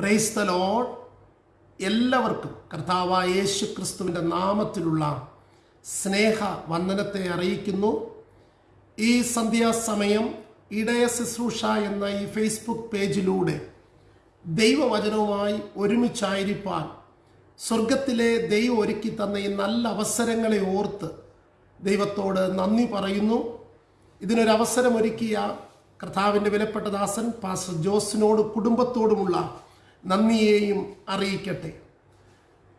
Praise the load എല്ലാവർക്കും കർത്താവായ യേശു ക്രിസ്തുവിന്റെ നാമത്തിലുള്ള സ്നേഹ വന്ദനത്തെ അറിയിക്കുന്നു. ഈ സന്ധ്യാസമയം ഇടയ ശുശ്രൂഷ എന്ന ഈ ഫേസ്ബുക്ക് പേജിലൂടെ ദൈവവചനവുമായി ഒരുമിച്ചായിരിക്കാൻ സ്വർഗത്തിലെ ദൈവം ഒരുക്കി തന്ന ഈ നല്ല അവസരങ്ങളെ ഓർത്ത് ദൈവത്തോട് നന്ദി പറയുന്നു. ഇതിനൊരവസരമൊരുക്കിയ കർത്താവിന്റെ വിലപ്പെട്ട ദാസൻ പാസ്റ്റർ ജോസിനോട് കുടുംബത്തോടുമുള്ള നന്ദിയെയും അറിയിക്കട്ടെ.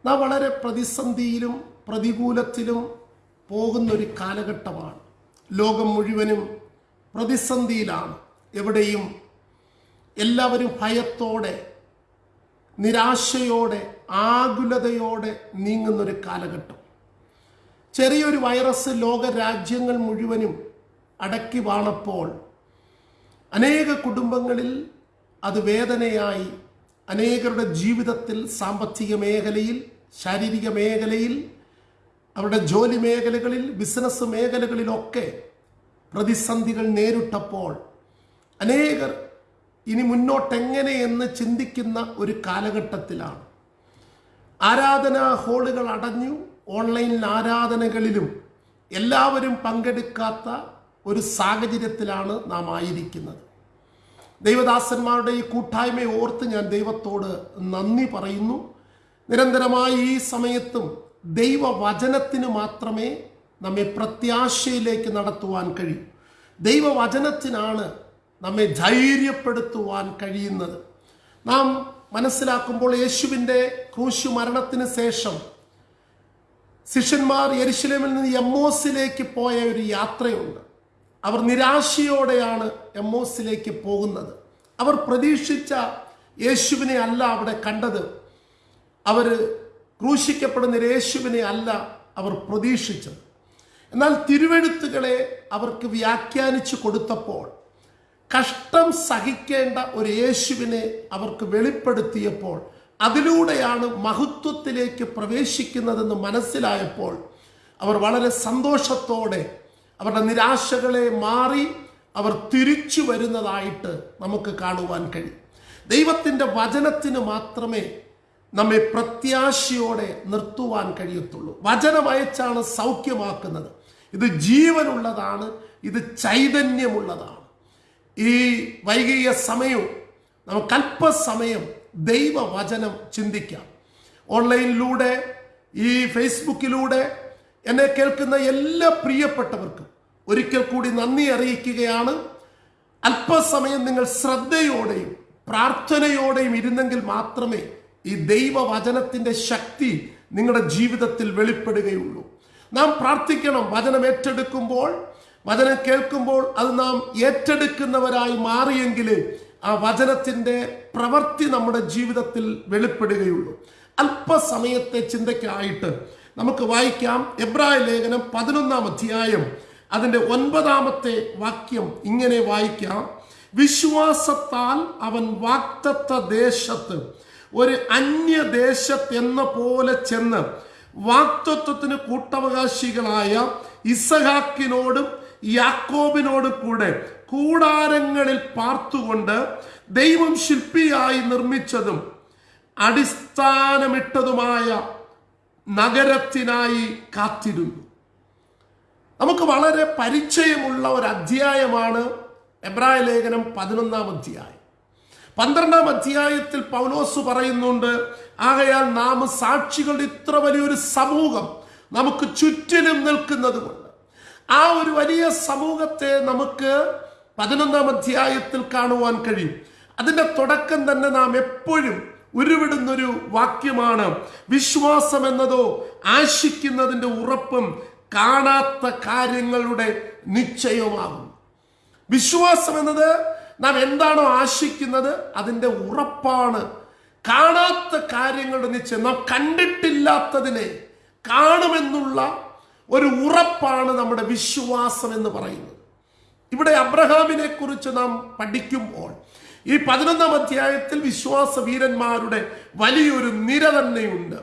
നാം വളരെ പ്രതിസന്ധിയിലും പ്രതികൂലത്തിലും പോകുന്നൊരു കാലഘട്ടമാണ്. ലോകം മുഴുവനും പ്രതിസന്ധിയിലാണ്. എവിടെയും എല്ലാവരും ഭയത്തോടെ നിരാശയോടെ ആകുലതയോടെ നീങ്ങുന്നൊരു കാലഘട്ടം. ചെറിയൊരു വൈറസ് ലോക രാജ്യങ്ങൾ മുഴുവനും അടക്കി വാണപ്പോൾ അനേക കുടുംബങ്ങളിൽ അത് വേദനയായി അനേകരുടെ ജീവിതത്തിൽ സാമ്പത്തിക മേഖലയിൽ ശാരീരിക മേഖലയിൽ അവരുടെ ജോലി മേഖലകളിൽ ബിസിനസ് മേഖലകളിലൊക്കെ പ്രതിസന്ധികൾ നേരിട്ടപ്പോൾ അനേകർ ഇനി മുന്നോട്ടെങ്ങനെയെന്ന് ചിന്തിക്കുന്ന ഒരു കാലഘട്ടത്തിലാണ്. ആരാധനാ ഹാളുകൾ അടഞ്ഞു ഓൺലൈൻ ആരാധനകളിലും എല്ലാവരും പങ്കെടുക്കാത്ത ഒരു സാഹചര്യത്തിലാണ് നാം ആയിരിക്കുന്നത്. ദൈവദാസന്മാരുടെ ഈ കൂട്ടായ്മയെ ഓർത്ത് ഞാൻ ദൈവത്തോട് നന്ദി പറയുന്നു. നിരന്തരമായി ഈ സമയത്തും ദൈവവചനത്തിന് മാത്രമേ നമ്മെ പ്രത്യാശയിലേക്ക് നടത്തുവാൻ കഴിയൂ. ദൈവവചനത്തിനാണ് നമ്മെ ധൈര്യപ്പെടുത്തുവാൻ കഴിയുന്നത്. നാം മനസ്സിലാക്കുമ്പോൾ യേശുവിന്റെ ക്രൂശു മരണത്തിന് ശേഷം ശിഷ്യന്മാർ യെരുശലേമിൽ നിന്ന് എമ്മോസിലേക്ക് പോയ ഒരു യാത്രയുണ്ട്. അവർ നിരാശയോടെയാണ് എമ്മോസിലേക്ക് പോകുന്നത്. അവർ പ്രതീക്ഷിച്ച യേശുവിനെ അല്ല അവിടെ കണ്ടത്. അവർ ക്രൂശിക്കപ്പെടുന്ന യേശുവിനെ അല്ല അവർ പ്രതീക്ഷിച്ചത്. എന്നാൽ തിരുവെഴുത്തുകളെ അവർക്ക് വ്യാഖ്യാനിച്ചു കൊടുത്തപ്പോൾ കഷ്ടം സഹിക്കേണ്ട ഒരു യേശുവിനെ അവർക്ക് വെളിപ്പെടുത്തിയപ്പോൾ അതിലൂടെയാണ് മഹത്വത്തിലേക്ക് പ്രവേശിക്കുന്നതെന്ന് മനസ്സിലായപ്പോൾ അവർ വളരെ സന്തോഷത്തോടെ അവരുടെ നിരാശകളെ മാറി അവർ തിരിച്ചു വരുന്നതായിട്ട് നമുക്ക് കാണുവാൻ കഴിയും. ദൈവത്തിന്റെ വചനത്തിന് മാത്രമേ നമ്മെ പ്രത്യാശയോടെ നിർത്തുവാൻ കഴിയത്തുള്ളൂ. വചനമയച്ചാണ് സൗഖ്യമാക്കുന്നത്. ഇത് ജീവനുള്ളതാണ് ഇത് ചൈതന്യമുള്ളതാണ്. ഈ വൈകിയ സമയവും നമുക്ക് അല്പസമയം ദൈവവചനം ചിന്തിക്കാം. ഓൺലൈനിലൂടെ ഈ ഫേസ്ബുക്കിലൂടെ എന്നെ കേൾക്കുന്ന എല്ലാ പ്രിയപ്പെട്ടവർക്കും ഒരിക്കൽ കൂടി നന്ദി അറിയിക്കുകയാണ്. അല്പസമയം നിങ്ങൾ ശ്രദ്ധയോടെയും പ്രാർത്ഥനയോടെയും ഇരുന്നെങ്കിൽ മാത്രമേ ഈ ദൈവവചനത്തിന്റെ ശക്തി നിങ്ങളുടെ ജീവിതത്തിൽ വെളിപ്പെടുകയുള്ളൂ. നാം പ്രാർത്ഥിക്കണം വചനം ഏറ്റെടുക്കുമ്പോൾ വചനം കേൾക്കുമ്പോൾ അത് നാം ഏറ്റെടുക്കുന്നവരായി മാറിയെങ്കിൽ ആ വചനത്തിന്റെ പ്രവൃത്തി നമ്മുടെ ജീവിതത്തിൽ വെളിപ്പെടുകയുള്ളൂ. അല്പസമയത്തെ ചിന്തയ്ക്കായിട്ട് നമുക്ക് വായിക്കാം. എബ്രായ ലേഖനം പതിനൊന്നാം അധ്യായം അതിന്റെ ഒൻപതാമത്തെ വാക്യം ഇങ്ങനെ വായിക്കാം. വിശ്വാസത്താൽ അവൻ വാക്തത്വ ദേശത്ത് ഒരു അന്യദേശത്ത് എന്ന പോലെ ചെന്ന് വാക്തത്വത്തിന് കൂട്ടവകാശികളായ ഇസഹാക്കിനോടും യാക്കോബിനോടും കൂടെ കൂടാരങ്ങളിൽ പാർത്തുകൊണ്ട് ദൈവം ശില്പിയായി നിർമ്മിച്ചതും അടിസ്ഥാനമിട്ടതുമായ നഗരത്തിനായി കാത്തിരുന്നു. നമുക്ക് വളരെ പരിചയമുള്ള ഒരു അധ്യായമാണ് എബ്രായ ലേഖനം പതിനൊന്നാം അധ്യായം. പന്ത്രണ്ടാം അധ്യായത്തിൽ പൗലോസ് പറയുന്നുണ്ട് ആകയാൽ നാം സാക്ഷികളുടെ ഇത്ര വലിയൊരു സമൂഹം നമുക്ക് ചുറ്റിലും നിൽക്കുന്നത് കൊണ്ട് ആ ഒരു വലിയ സമൂഹത്തെ നമുക്ക് പതിനൊന്നാം അധ്യായത്തിൽ കാണുവാൻ കഴിയും. അതിന്റെ തുടക്കം തന്നെ നാം എപ്പോഴും ഉരുവിടുന്നൊരു വാക്യമാണ് വിശ്വാസം എന്നതോ ആശിക്കുന്നതിന്റെ ഉറപ്പും കാണാത്ത കാര്യങ്ങളുടെ നിശ്ചയമാകും. വിശ്വാസം എന്നത് നാം എന്താണോ ആശിക്കുന്നത് അതിന്റെ ഉറപ്പാണ്. കാണാത്ത കാര്യങ്ങളുടെ നിശ്ചയം നാം കണ്ടിട്ടില്ലാത്തതിനെ കാണുമെന്നുള്ള ഒരു ഉറപ്പാണ് നമ്മുടെ വിശ്വാസം എന്ന് പറയുന്നത്. ഇവിടെ അബ്രഹാമിനെ കുറിച്ച് നാം പഠിക്കുമ്പോൾ ഈ പതിനൊന്നാം അധ്യായത്തിൽ വിശ്വാസ വീരന്മാരുടെ വലിയൊരു നിര തന്നെയുണ്ട്.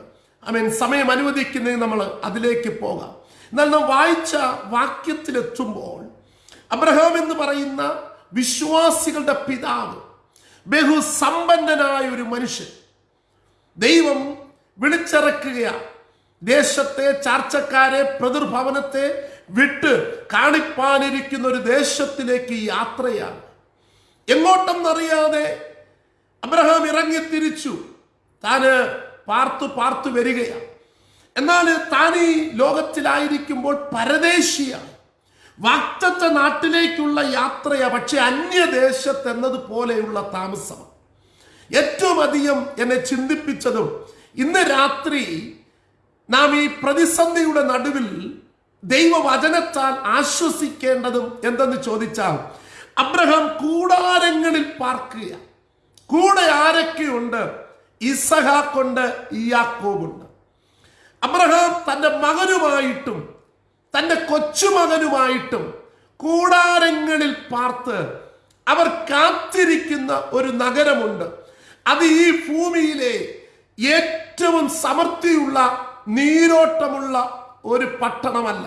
ഐ മീൻ സമയം അനുവദിക്കുന്നതിന് നമ്മൾ അതിലേക്ക് പോകാം. എന്നാൽ നാം വായിച്ച വാക്യത്തിലെത്തുമ്പോൾ അബ്രഹാം എന്ന് പറയുന്ന വിശ്വാസികളുടെ പിതാവ് ബഹുസമ്പന്നനായ ഒരു മനുഷ്യൻ. ദൈവം വിളിച്ചിറക്കുകയാണ്. ദേശത്തെ ചാർച്ചക്കാരെ പ്രതിർഭവനത്തെ വിട്ട് കാണിപ്പാനിരിക്കുന്ന ഒരു ദേശത്തിലേക്ക് യാത്രയാണ്. എങ്ങോട്ടെന്നറിയാതെ അബ്രഹാം ഇറങ്ങി തിരിച്ചു താന് പാർത്തു പാർത്തു വരികയാണ്. എന്നാൽ താൻ ഈ ലോകത്തിലായിരിക്കുമ്പോൾ പരദേശിയാണ് വാക്തത്വ നാട്ടിലേക്കുള്ള യാത്രയാണ് പക്ഷെ അന്യദേശത്ത് എന്നതുപോലെയുള്ള താമസം. ഏറ്റവും അധികം എന്നെ ചിന്തിപ്പിച്ചതും ഇന്ന് രാത്രി നാം ഈ പ്രതിസന്ധിയുടെ നടുവിൽ ദൈവവചനത്താൽ ആശ്വസിക്കേണ്ടതും എന്തെന്ന് ചോദിച്ചാൽ അബ്രഹാം കൂടാരങ്ങളിൽ പാർക്കുക കൂടെ ആരൊക്കെയുണ്ട്? ഇസഹാക്കൊണ്ട് യാക്കോബുണ്ട് അബ്രഹാം തന്റെ മകനുമായിട്ടും തന്റെ കൊച്ചുമകനുമായിട്ടും കൂടാരങ്ങളിൽ പാർത്ത് അവർ കാത്തിരിക്കുന്ന ഒരു നഗരമുണ്ട്. അത് ഈ ഭൂമിയിലെ ഏറ്റവും സമൃദ്ധിയുള്ള നീരോട്ടമുള്ള ഒരു പട്ടണമല്ല.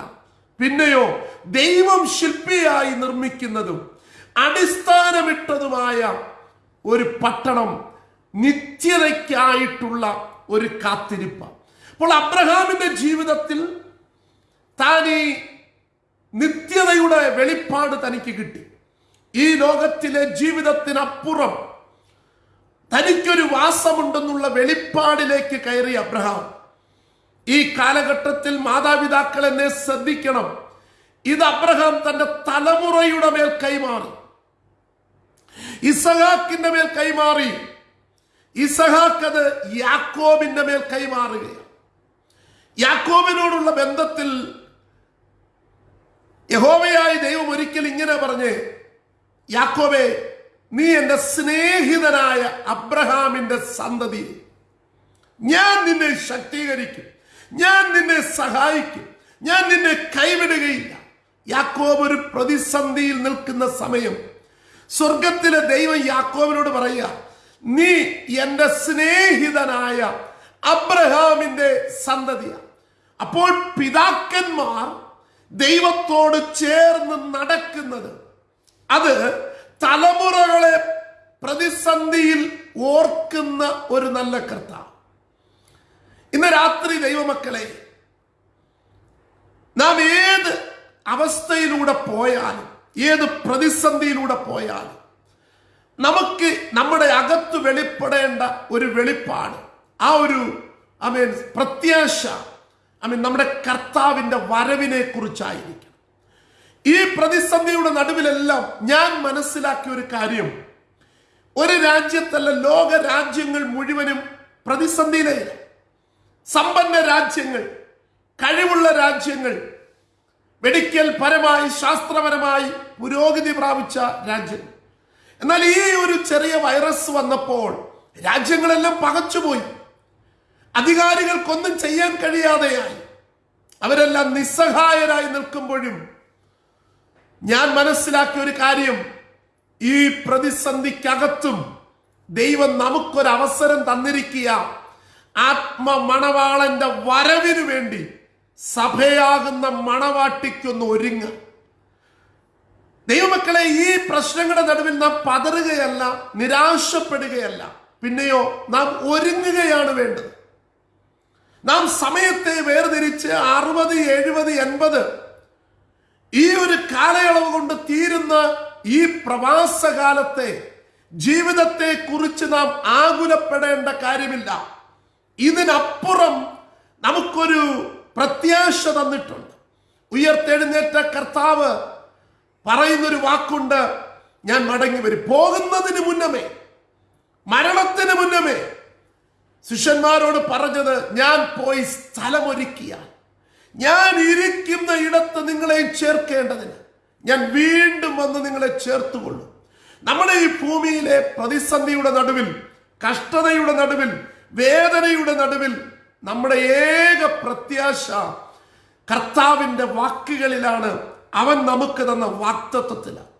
പിന്നെയോ ദൈവം ശില്പിയായി നിർമ്മിക്കുന്നതും അടിസ്ഥാനമിട്ടതുമായ ഒരു പട്ടണം നിത്യതയ്ക്കായിട്ടുള്ള ഒരു കാത്തിരിപ്പ് അപ്പോൾ അബ്രഹാമിന്റെ ജീവിതത്തിൽ താൻ ഈ നിത്യതയുടെ വെളിപ്പാട് തനിക്ക് കിട്ടി. ഈ ലോകത്തിലെ ജീവിതത്തിനപ്പുറം തനിക്കൊരു വാസമുണ്ടെന്നുള്ള വെളിപ്പാടിലേക്ക് കയറി അബ്രഹാം. ഈ കാലഘട്ടത്തിൽ മാതാപിതാക്കൾ എന്നെ ശ്രദ്ധിക്കണം. ഇത് അബ്രഹാം തന്റെ തലമുറയുടെ മേൽ കൈമാറി. ഇസഹാക്കിന്റെ മേൽ കൈമാറി. ഇസഹാക്ക് അത് യാക്കോബിന്റെ മേൽ കൈമാറുകയാണ്. യാക്കോബിനോടുള്ള ബന്ധത്തിൽ യഹോവയായ ദൈവം ഒരിക്കൽ ഇങ്ങനെ പറഞ്ഞ് യാക്കോബെ നീ എന്റെ സ്നേഹിതനായ അബ്രഹാമിന്റെ സന്തതി. ഞാൻ നിന്നെ ശക്തീകരിക്കും. ഞാൻ നിന്നെ സഹായിക്കും. ഞാൻ നിന്നെ കൈവിടുകയില്ല. യാക്കോബ് ഒരു പ്രതിസന്ധിയിൽ നിൽക്കുന്ന സമയം സ്വർഗത്തിലെ ദൈവം യാക്കോബിനോട് പറയുക നീ എന്റെ സ്നേഹിതനായ അബ്രഹാമിന്റെ സന്തതിയാണ് അപ്പോൾ പിതാക്കന്മാർ ദൈവത്തോട് ചേർന്ന് നടക്കുന്നത് അത് തലമുറകളെ പ്രതിസന്ധിയിൽ ഓർക്കുന്ന ഒരു നല്ല കർത്ത ഇന്ന് രാത്രി ദൈവമക്കളെ നാം ഏത് അവസ്ഥയിലൂടെ പോയാലും ഏത് പ്രതിസന്ധിയിലൂടെ പോയാലും നമുക്ക് നമ്മുടെ അകത്ത് വെളിപ്പെടേണ്ട ഒരു വെളിപ്പാട് ആ ഒരു ഐ മീൻ പ്രത്യാശ ഐ മീൻ നമ്മുടെ കർത്താവിന്റെ വരവിനെ കുറിച്ചായിരിക്കും ഈ പ്രതിസന്ധിയുടെ നടുവിലെല്ലാം ഞാൻ മനസ്സിലാക്കിയ ഒരു കാര്യം. ഒരു രാജ്യത്തല്ല ലോക രാജ്യങ്ങൾ മുഴുവനും പ്രതിസന്ധിയിലേ സമ്പന്ന രാജ്യങ്ങൾ കഴിവുള്ള രാജ്യങ്ങൾ മെഡിക്കൽ പരമായി ശാസ്ത്രപരമായി പുരോഗതി പ്രാപിച്ച രാജ്യങ്ങൾ. എന്നാൽ ഈ ഒരു ചെറിയ വൈറസ് വന്നപ്പോൾ രാജ്യങ്ങളെല്ലാം പകച്ചുപോയി. അധികാരികൾക്കൊന്നും ചെയ്യാൻ കഴിയാതെയായി. അവരെല്ലാം നിസ്സഹായരായി നിൽക്കുമ്പോഴും ഞാൻ മനസ്സിലാക്കിയ ഒരു കാര്യം ഈ പ്രതിസന്ധിക്കകത്തും ദൈവം നമുക്കൊരു അവസരം തന്നിരിക്കുക. ആത്മ മണവാളന്റെ വരവിനു വേണ്ടി സഭയാകുന്ന മണവാട്ടിക്കൊന്ന് ഒരുങ്ങ. ദൈവമക്കളെ ഈ പ്രശ്നങ്ങളുടെ നടുവിൽ നാം പതറുകയല്ല നിരാശപ്പെടുകയല്ല. പിന്നെയോ നാം ഒരുങ്ങുകയാണ് വേണ്ടത്. നാം സമയത്തെ വേർതിരിച്ച് അറുപത് എഴുപത് എൺപത് ഈ ഒരു കാലയളവ് കൊണ്ട് തീരുന്ന ഈ പ്രവാസകാലത്തെ ജീവിതത്തെ കുറിച്ച് നാം ആകുലപ്പെടേണ്ട കാര്യമില്ല. ഇതിനപ്പുറം നമുക്കൊരു പ്രത്യാശ തന്നിട്ടുണ്ട്. ഉയർത്തെഴുന്നേറ്റ കർത്താവ് പറയുന്നൊരു വാക്കുണ്ട് ഞാൻ മടങ്ങി വരും പോകുന്നതിന് മുന്നമേ മരണത്തിന് മുന്നമേ ശിഷ്യന്മാരോട് പറഞ്ഞത് ഞാൻ പോയി സ്ഥലമൊരുക്കിയാൽ. ഞാൻ ഇരിക്കുന്ന ഇടത്ത് നിങ്ങളെ ചേർക്കേണ്ടതിന്. ഞാൻ വീണ്ടും വന്ന് നിങ്ങളെ ചേർത്തുകൊള്ളും. നമ്മുടെ ഈ ഭൂമിയിലെ പ്രതിസന്ധിയുടെ നടുവിൽ കഷ്ടതയുടെ നടുവിൽ വേദനയുടെ നടുവിൽ നമ്മുടെ ഏക പ്രത്യാശ കർത്താവിന്റെ വാക്കുകളിലാണ് അവൻ നമുക്ക് തന്ന വാക്തത്വത്തിലാണ്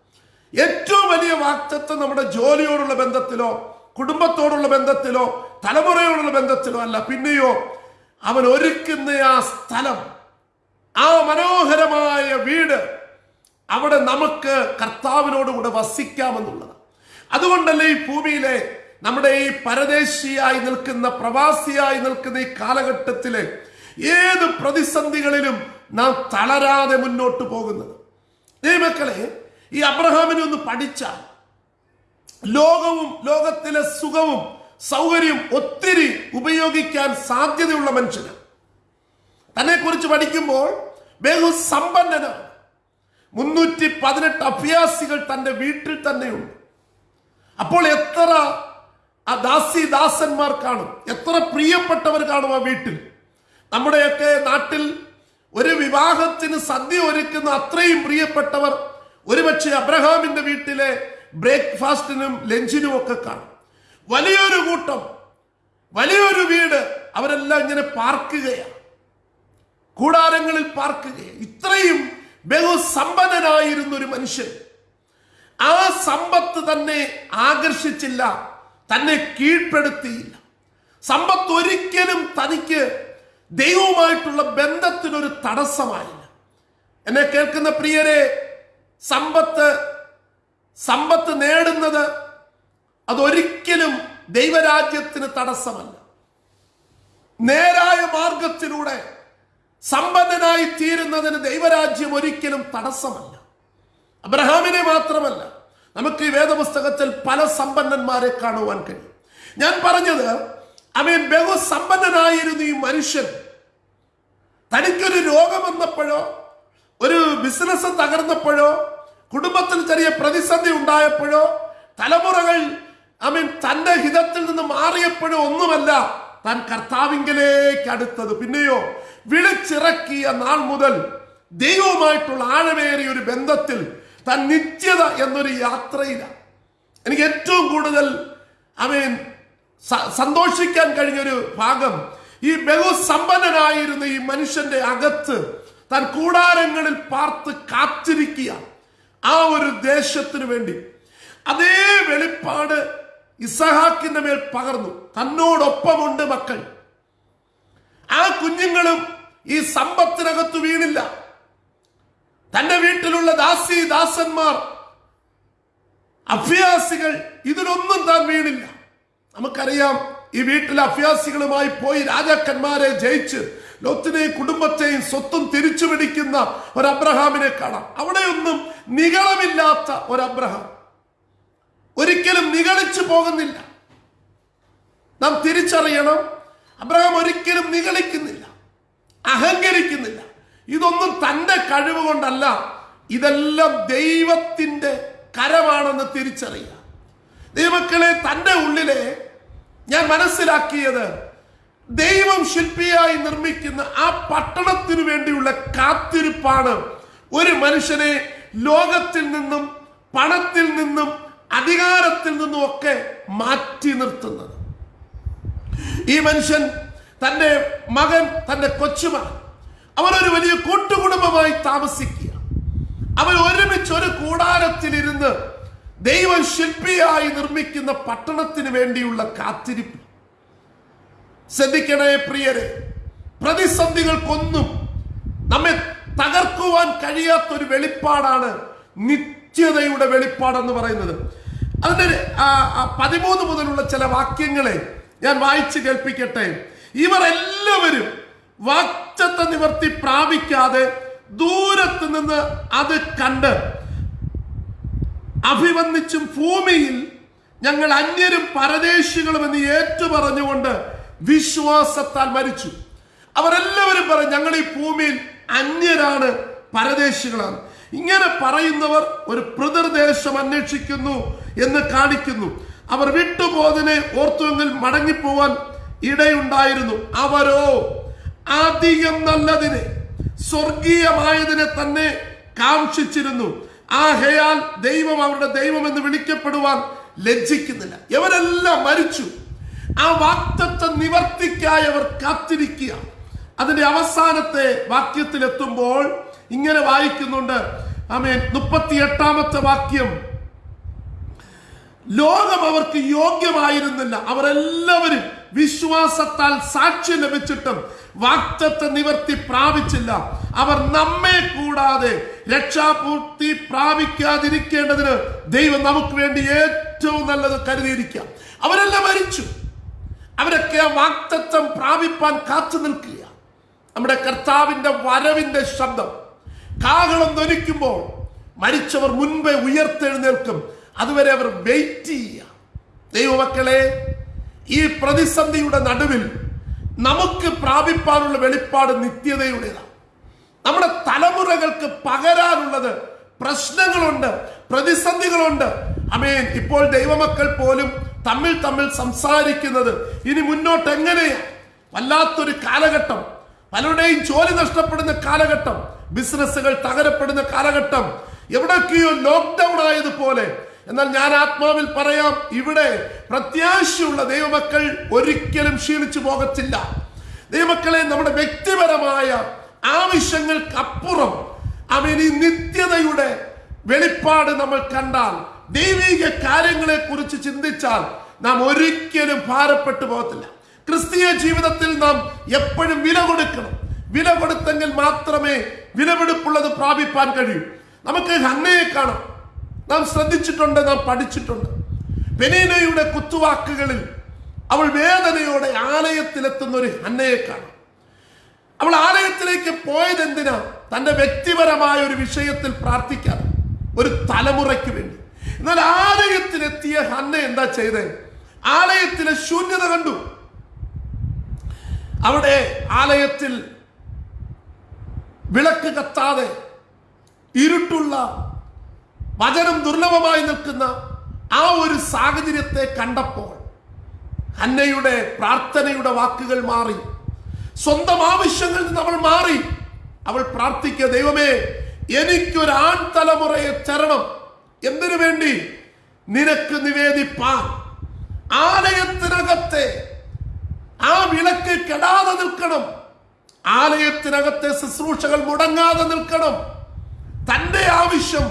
ഏറ്റവും വലിയ വാക്തത്വം നമ്മുടെ ജോലിയോടുള്ള ബന്ധത്തിലോ കുടുംബത്തോടുള്ള ബന്ധത്തിലോ തലമുറയോടുള്ള ബന്ധത്തിലോ അല്ല പിന്നെയോ അവൻ ഒരുക്കുന്ന ആ സ്ഥലം ആ മനോഹരമായ വീട് അവിടെ നമുക്ക് കർത്താവിനോടുകൂടെ വസിക്കാമെന്നുള്ളത് അതുകൊണ്ടല്ലേ ഈ ഭൂമിയിലെ നമ്മുടെ ഈ പരദേശിയായി നിൽക്കുന്ന പ്രവാസിയായി നിൽക്കുന്ന ഈ കാലഘട്ടത്തിലെ ഏത് പ്രതിസന്ധികളിലും നാം തളരാതെ മുന്നോട്ട് പോകുന്നത്. ദൈവമക്കളെ ഈ അബ്രഹാമിനെ ഒന്ന് പഠിച്ചാൽ ലോകവും ലോകത്തിലെ സുഖവും സൗകര്യവും ഒത്തിരി ഉപയോഗിക്കാൻ സാധ്യതയുള്ള മനുഷ്യന്. തന്നെ കുറിച്ച് പഠിക്കുമ്പോൾ ബഹു സമ്പന്നനാണ്. മുന്നൂറ്റി പതിനെട്ട് അഭ്യാസികൾ തന്റെ വീട്ടിൽ തന്നെയുണ്ട്. അപ്പോൾ എത്ര ആ ദാസി ദാസന്മാർ കാണും? എത്ര പ്രിയപ്പെട്ടവർ കാണും ആ വീട്ടിൽ? നമ്മുടെയൊക്കെ നാട്ടിൽ ഒരു വിവാഹത്തിന് സദ്യ ഒരുക്കുന്ന അത്രയും പ്രിയപ്പെട്ടവർ ഒരുപക്ഷെ അബ്രഹാമിന്റെ വീട്ടിലെ ബ്രേക്ക്ഫാസ്റ്റിനും ലഞ്ചിനും ഒക്കെ കാണും. വലിയൊരു കൂട്ടം വലിയൊരു വീട് അവരെല്ലാം ഇങ്ങനെ പാർക്കുകയാണ് കൂടാരങ്ങളിൽ പാർക്കുകയാണ് ഇത്രയും ബഹുസമ്പന്നനായിരുന്ന ഒരു മനുഷ്യൻ. ആ സമ്പത്ത് തന്നെ ആകർഷിച്ചില്ല തന്നെ കീഴ്പ്പെടുത്തിയില്ല. സമ്പത്ത് ഒരിക്കലും തനിക്ക് ദൈവവുമായിട്ടുള്ള ബന്ധത്തിനൊരു തടസ്സമായില്ല. എന്നെ കേൾക്കുന്ന പ്രിയരെ സമ്പത്ത് സമ്പത്ത് നേടുന്നത് അതൊരിക്കലും ദൈവരാജ്യത്തിന് തടസ്സമല്ല. നേരായ മാർഗത്തിലൂടെ സമ്പന്നനായി തീരുന്നതിന് ദൈവരാജ്യം ഒരിക്കലും തടസ്സമല്ല. അബ്രഹാമിനെ മാത്രമല്ല നമുക്ക് ഈ വേദപുസ്തകത്തിൽ പല സമ്പന്നന്മാരെ കാണുവാൻ കഴിയും. ഞാൻ പറഞ്ഞത് അവൻ ബഹുസമ്പന്നനായിരുന്നു ഈ മനുഷ്യൻ. തനിക്കൊരു രോഗം വന്നപ്പോഴോ ഒരു ബിസിനസ് തകർന്നപ്പോഴോ കുടുംബത്തിൽ ചെറിയ പ്രതിസന്ധി ഉണ്ടായപ്പോഴോ തലമുറകൾ അവൻ തന്റെ ഹിതത്തിൽ നിന്ന് മാറിയപ്പോഴോ ഒന്നുമല്ല താൻ കർത്താവിങ്കലേക്ക് അടുത്തത്. പിന്നെയോ വിളിച്ചിറക്കിയ നാൾ മുതൽ ദൈവവുമായിട്ടുള്ള ആഴമേറിയ ഒരു ബന്ധത്തിൽ താൻ നിത്യത എന്നൊരു യാത്രയിലാണ് എനിക്ക് ഏറ്റവും കൂടുതൽ ഐ മീൻ സന്തോഷിക്കാൻ കഴിഞ്ഞൊരു ഭാഗം ഈ ബഹുസമ്പന്നനായിരുന്ന ഈ മനുഷ്യന്റെ അകത്ത് താൻ കൂടാരങ്ങളിൽ പാർത്ത് കാത്തിരിക്കുക ആ ഒരു ദേശത്തിന് വേണ്ടി അതേ വെളിപ്പാട് ഇസഹാക്കിന്റെ മേൽ പകർന്നു. തന്നോടൊപ്പമുണ്ട് മക്കൾ. ആ കുഞ്ഞുങ്ങളും ഈ സമ്പത്തിനകത്ത് വീണില്ല. തന്റെ വീട്ടിലുള്ള ദാസി ദാസന്മാർ അഭ്യാസികൾ ഇതിനൊന്നും താൻ വീണില്ല. നമുക്കറിയാം ഈ വീട്ടിലെ അഭ്യാസികളുമായി പോയി രാജാക്കന്മാരെ ജയിച്ച് ലോത്തിനെയും കുടുംബത്തെയും സ്വത്തും തിരിച്ചു പിടിക്കുന്ന ഒരു അബ്രഹാമിനെ കാണാം. അവിടെയൊന്നും നികളമില്ലാത്ത ഒരു അബ്രഹാം ഒരിക്കലും നികളിച്ചു പോകുന്നില്ല. നാം തിരിച്ചറിയണം അബ്രഹാം ഒരിക്കലും നികളിക്കുന്നില്ല അഹങ്കരിക്കുന്നില്ല. ഇതൊന്നും തന്റെ കഴിവ് കൊണ്ടല്ല ഇതെല്ലാം ദൈവത്തിന്റെ കരമാണെന്ന് തിരിച്ചറിയുക. ദൈവക്കളെ തന്റെ ഉള്ളിലെ ഞാൻ മനസ്സിലാക്കിയത് ദൈവം ശില്പിയായി നിർമ്മിക്കുന്ന ആ പട്ടണത്തിന് വേണ്ടിയുള്ള കാത്തിരിപ്പാണ് ഒരു മനുഷ്യനെ ലോകത്തിൽ നിന്നും പണത്തിൽ നിന്നും അധികാരത്തിൽ നിന്നും ഒക്കെ മാറ്റി നിർത്തുന്നത്. ഈ മനുഷ്യൻ തന്റെ മകൻ തന്റെ കൊച്ചുമകൻ അവരൊരു വലിയ കൂട്ടുകുടുംബമായി താമസിക്കുക. അവർ ഒരുമിച്ച് ഒരു കൂടാരത്തിലിരുന്ന് ദൈവം ശില്പിയായി നിർമ്മിക്കുന്ന പട്ടണത്തിന് വേണ്ടിയുള്ള കാത്തിരിപ്പ്. ശ്രദ്ധിക്കണേ പ്രിയരെ. പ്രതിസന്ധികൾക്കൊന്നും നമ്മെ തകർക്കുവാൻ കഴിയാത്തൊരു വെളിപ്പാടാണ് നിത്യതയുടെ വെളിപ്പാടെന്ന് പറയുന്നത്. അതിന്റെ പതിമൂന്ന് മുതലുള്ള ചില വാക്യങ്ങളെ ഞാൻ വായിച്ചു കേൾപ്പിക്കട്ടെ. ഇവർ എല്ലാവരും വാക്ചത്ത നിവർത്തി പ്രാപിക്കാതെ ദൂരത്ത് നിന്ന് അത് കണ്ട് അഭിവന്ദിച്ചും ഭൂമിയിൽ ഞങ്ങൾ അന്യരും പരദേശികളും എന്ന് ഏറ്റുപറഞ്ഞുകൊണ്ട് വിശ്വാസത്താൽ മരിച്ചു. അവരെല്ലാവരും പറയും ഞങ്ങൾ ഈ ഭൂമിയിൽ അന്യരാണ് പരദേശികളാണ്. ഇങ്ങനെ പറയുന്നവർ ഒരു പ്രതിർദേശം അന്വേഷിക്കുന്നു എന്ന് കാണിക്കുന്നു. അവർ വിട്ടുപോതിനെ ഓർത്തുവെങ്കിൽ മടങ്ങിപ്പോവാൻ ഇടയുണ്ടായിരുന്നു. അവരോ അധികം നല്ലതിനെ സ്വർഗീയമായതിനെ തന്നെ കാക്ഷിച്ചിരുന്നു. ആഹയാൽ ദൈവം അവരുടെ ദൈവം എന്ന് വിളിക്കപ്പെടുവാൻ ലജ്ജിക്കുന്നില്ല. ഇവരെല്ലാം മരിച്ചു. ആ വാക്തത്വ നിവർത്തിക്കായി അവർ കാത്തിരിക്കുക. അതിന്റെ അവസാനത്തെ വാക്യത്തിൽ എത്തുമ്പോൾ ഇങ്ങനെ വായിക്കുന്നുണ്ട്. ആമേൻ. മുപ്പത്തി എട്ടാമത്തെ വാക്യം. ലോകം അവർക്ക് യോഗ്യമായിരുന്നില്ല. അവരെല്ലാവരും വിശ്വാസത്താൽ സാക്ഷ്യം ലഭിച്ചിട്ടും വാക്തത്വ നിവർത്തി പ്രാപിച്ചില്ല. അവർ നമ്മെ കൂടാതെ രക്ഷാപൂർത്തി പ്രാപിക്കാതിരിക്കേണ്ടതിന് ദൈവം നമുക്ക് വേണ്ടി ഏറ്റവും നല്ലത് കരുതിയിരിക്കാം അവരെല്ലാം മരിച്ചു. അവരൊക്കെ ആ വാക്തത്വം പ്രാപിപ്പാൻ കാത്തു നിൽക്കുക നമ്മുടെ കർത്താവിന്റെ വരവിന്റെ ശബ്ദം. കാഹളം ധരിക്കുമ്പോൾ മരിച്ചവർ മുൻപേ ഉയർത്തെഴുന്നേൽക്കും. അതുവരെ അവർ വെയിറ്റ് ചെയ്യുക. ദൈവമക്കളെ ഈ പ്രതിസന്ധിയുടെ നടുവിൽ നമുക്ക് പ്രാപിപ്പാനുള്ള വെളിപ്പാട് നിത്യതയുടേതാണ്. നമ്മുടെ തലമുറകൾക്ക് പകരാനുള്ളത് പ്രശ്നങ്ങളുണ്ട് പ്രതിസന്ധികളുണ്ട്. അമേൻ. ഇപ്പോൾ ദൈവമക്കൾ പോലും തമ്മിൽ തമ്മിൽ സംസാരിക്കുന്നത് ഇനി മുന്നോട്ട് എങ്ങനെയാ വല്ലാത്തൊരു കാലഘട്ടം. പലരുടെയും ജോലി നഷ്ടപ്പെടുന്ന കാലഘട്ടം. ബിസിനസ്സുകൾ തകരപ്പെടുന്ന കാലഘട്ടം. എവിടൊക്കെയോ ലോക്ക്ഡൌൺ ആയതുപോലെ. എന്നാൽ ഞാൻ ആത്മാവിൽ പറയാം ഇവിടെ പ്രത്യാശയുള്ള ദൈവമക്കൾ ഒരിക്കലും ക്ഷീണിച്ചു പോകത്തില്ല. ദൈവമക്കളെ നമ്മുടെ വ്യക്തിപരമായ ആവശ്യങ്ങൾക്കപ്പുറം അവൻ നിത്യതയുടെ വെളിപ്പാട് നമ്മൾ കണ്ടാൽ ദൈവിക കാര്യങ്ങളെ കുറിച്ച് ചിന്തിച്ചാൽ നാം ഒരിക്കലും ഭാരപ്പെട്ടു പോകത്തില്ല. ക്രിസ്തീയ ജീവിതത്തിൽ നാം എപ്പോഴും വില കൊടുക്കണം. വില കൊടുത്തെങ്കിൽ മാത്രമേ വിലപിടിപ്പുള്ളത് പ്രാപിപ്പാൻ കഴിയൂ. നമുക്ക് ഹന്നയെ കാണാം. നാം ശ്രദ്ധിച്ചിട്ടുണ്ട് നാം പഠിച്ചിട്ടുണ്ട്. പെനീനയുടെ കുത്തുവാക്കുകളിൽ അവൾ വേദനയോടെ ആലയത്തിലെത്തുന്ന ഒരു ഹന്നയെ കാണാം. അവൾ ആലയത്തിലേക്ക് പോയത് എന്തിനാ തന്റെ വ്യക്തിപരമായ ഒരു വിഷയത്തിൽ പ്രാർത്ഥിക്കാൻ. ഒരു തലമുറയ്ക്ക് വേണ്ടി. എന്നാൽ ആലയത്തിലെത്തിയ ഹന്ന എന്താ ചെയ്തേ? ആലയത്തിലെ ശൂന്യത കണ്ടു. അവിടെ ആലയത്തിൽ വിളക്ക് കത്താതെ ഇരുട്ടുള്ള വചനം ദുർലഭമായി നിൽക്കുന്ന ആ ഒരു സാഹചര്യത്തെ കണ്ടപ്പോൾ ഹന്നയുടെ പ്രാർത്ഥനയുടെ വാക്കുകൾ മാറി. സ്വന്തം ആവശ്യങ്ങളിൽ നിന്ന് അവൾ മാറി. അവൾ പ്രാർത്ഥിക്കുക ദൈവമേ എനിക്കൊരു ആൺ തലമുറയെ തരണം. എന്തിനു വേണ്ടി? നിനക്ക് നിവേദിപ്പാൻ. ആലയത്തിനകത്തെ ആ വിളക്ക് കെടാതെ നിൽക്കണം. ആലയത്തിനകത്തെ ശുശ്രൂഷകൾ മുടങ്ങാതെ നിൽക്കണം. തന്റെ ആവശ്യം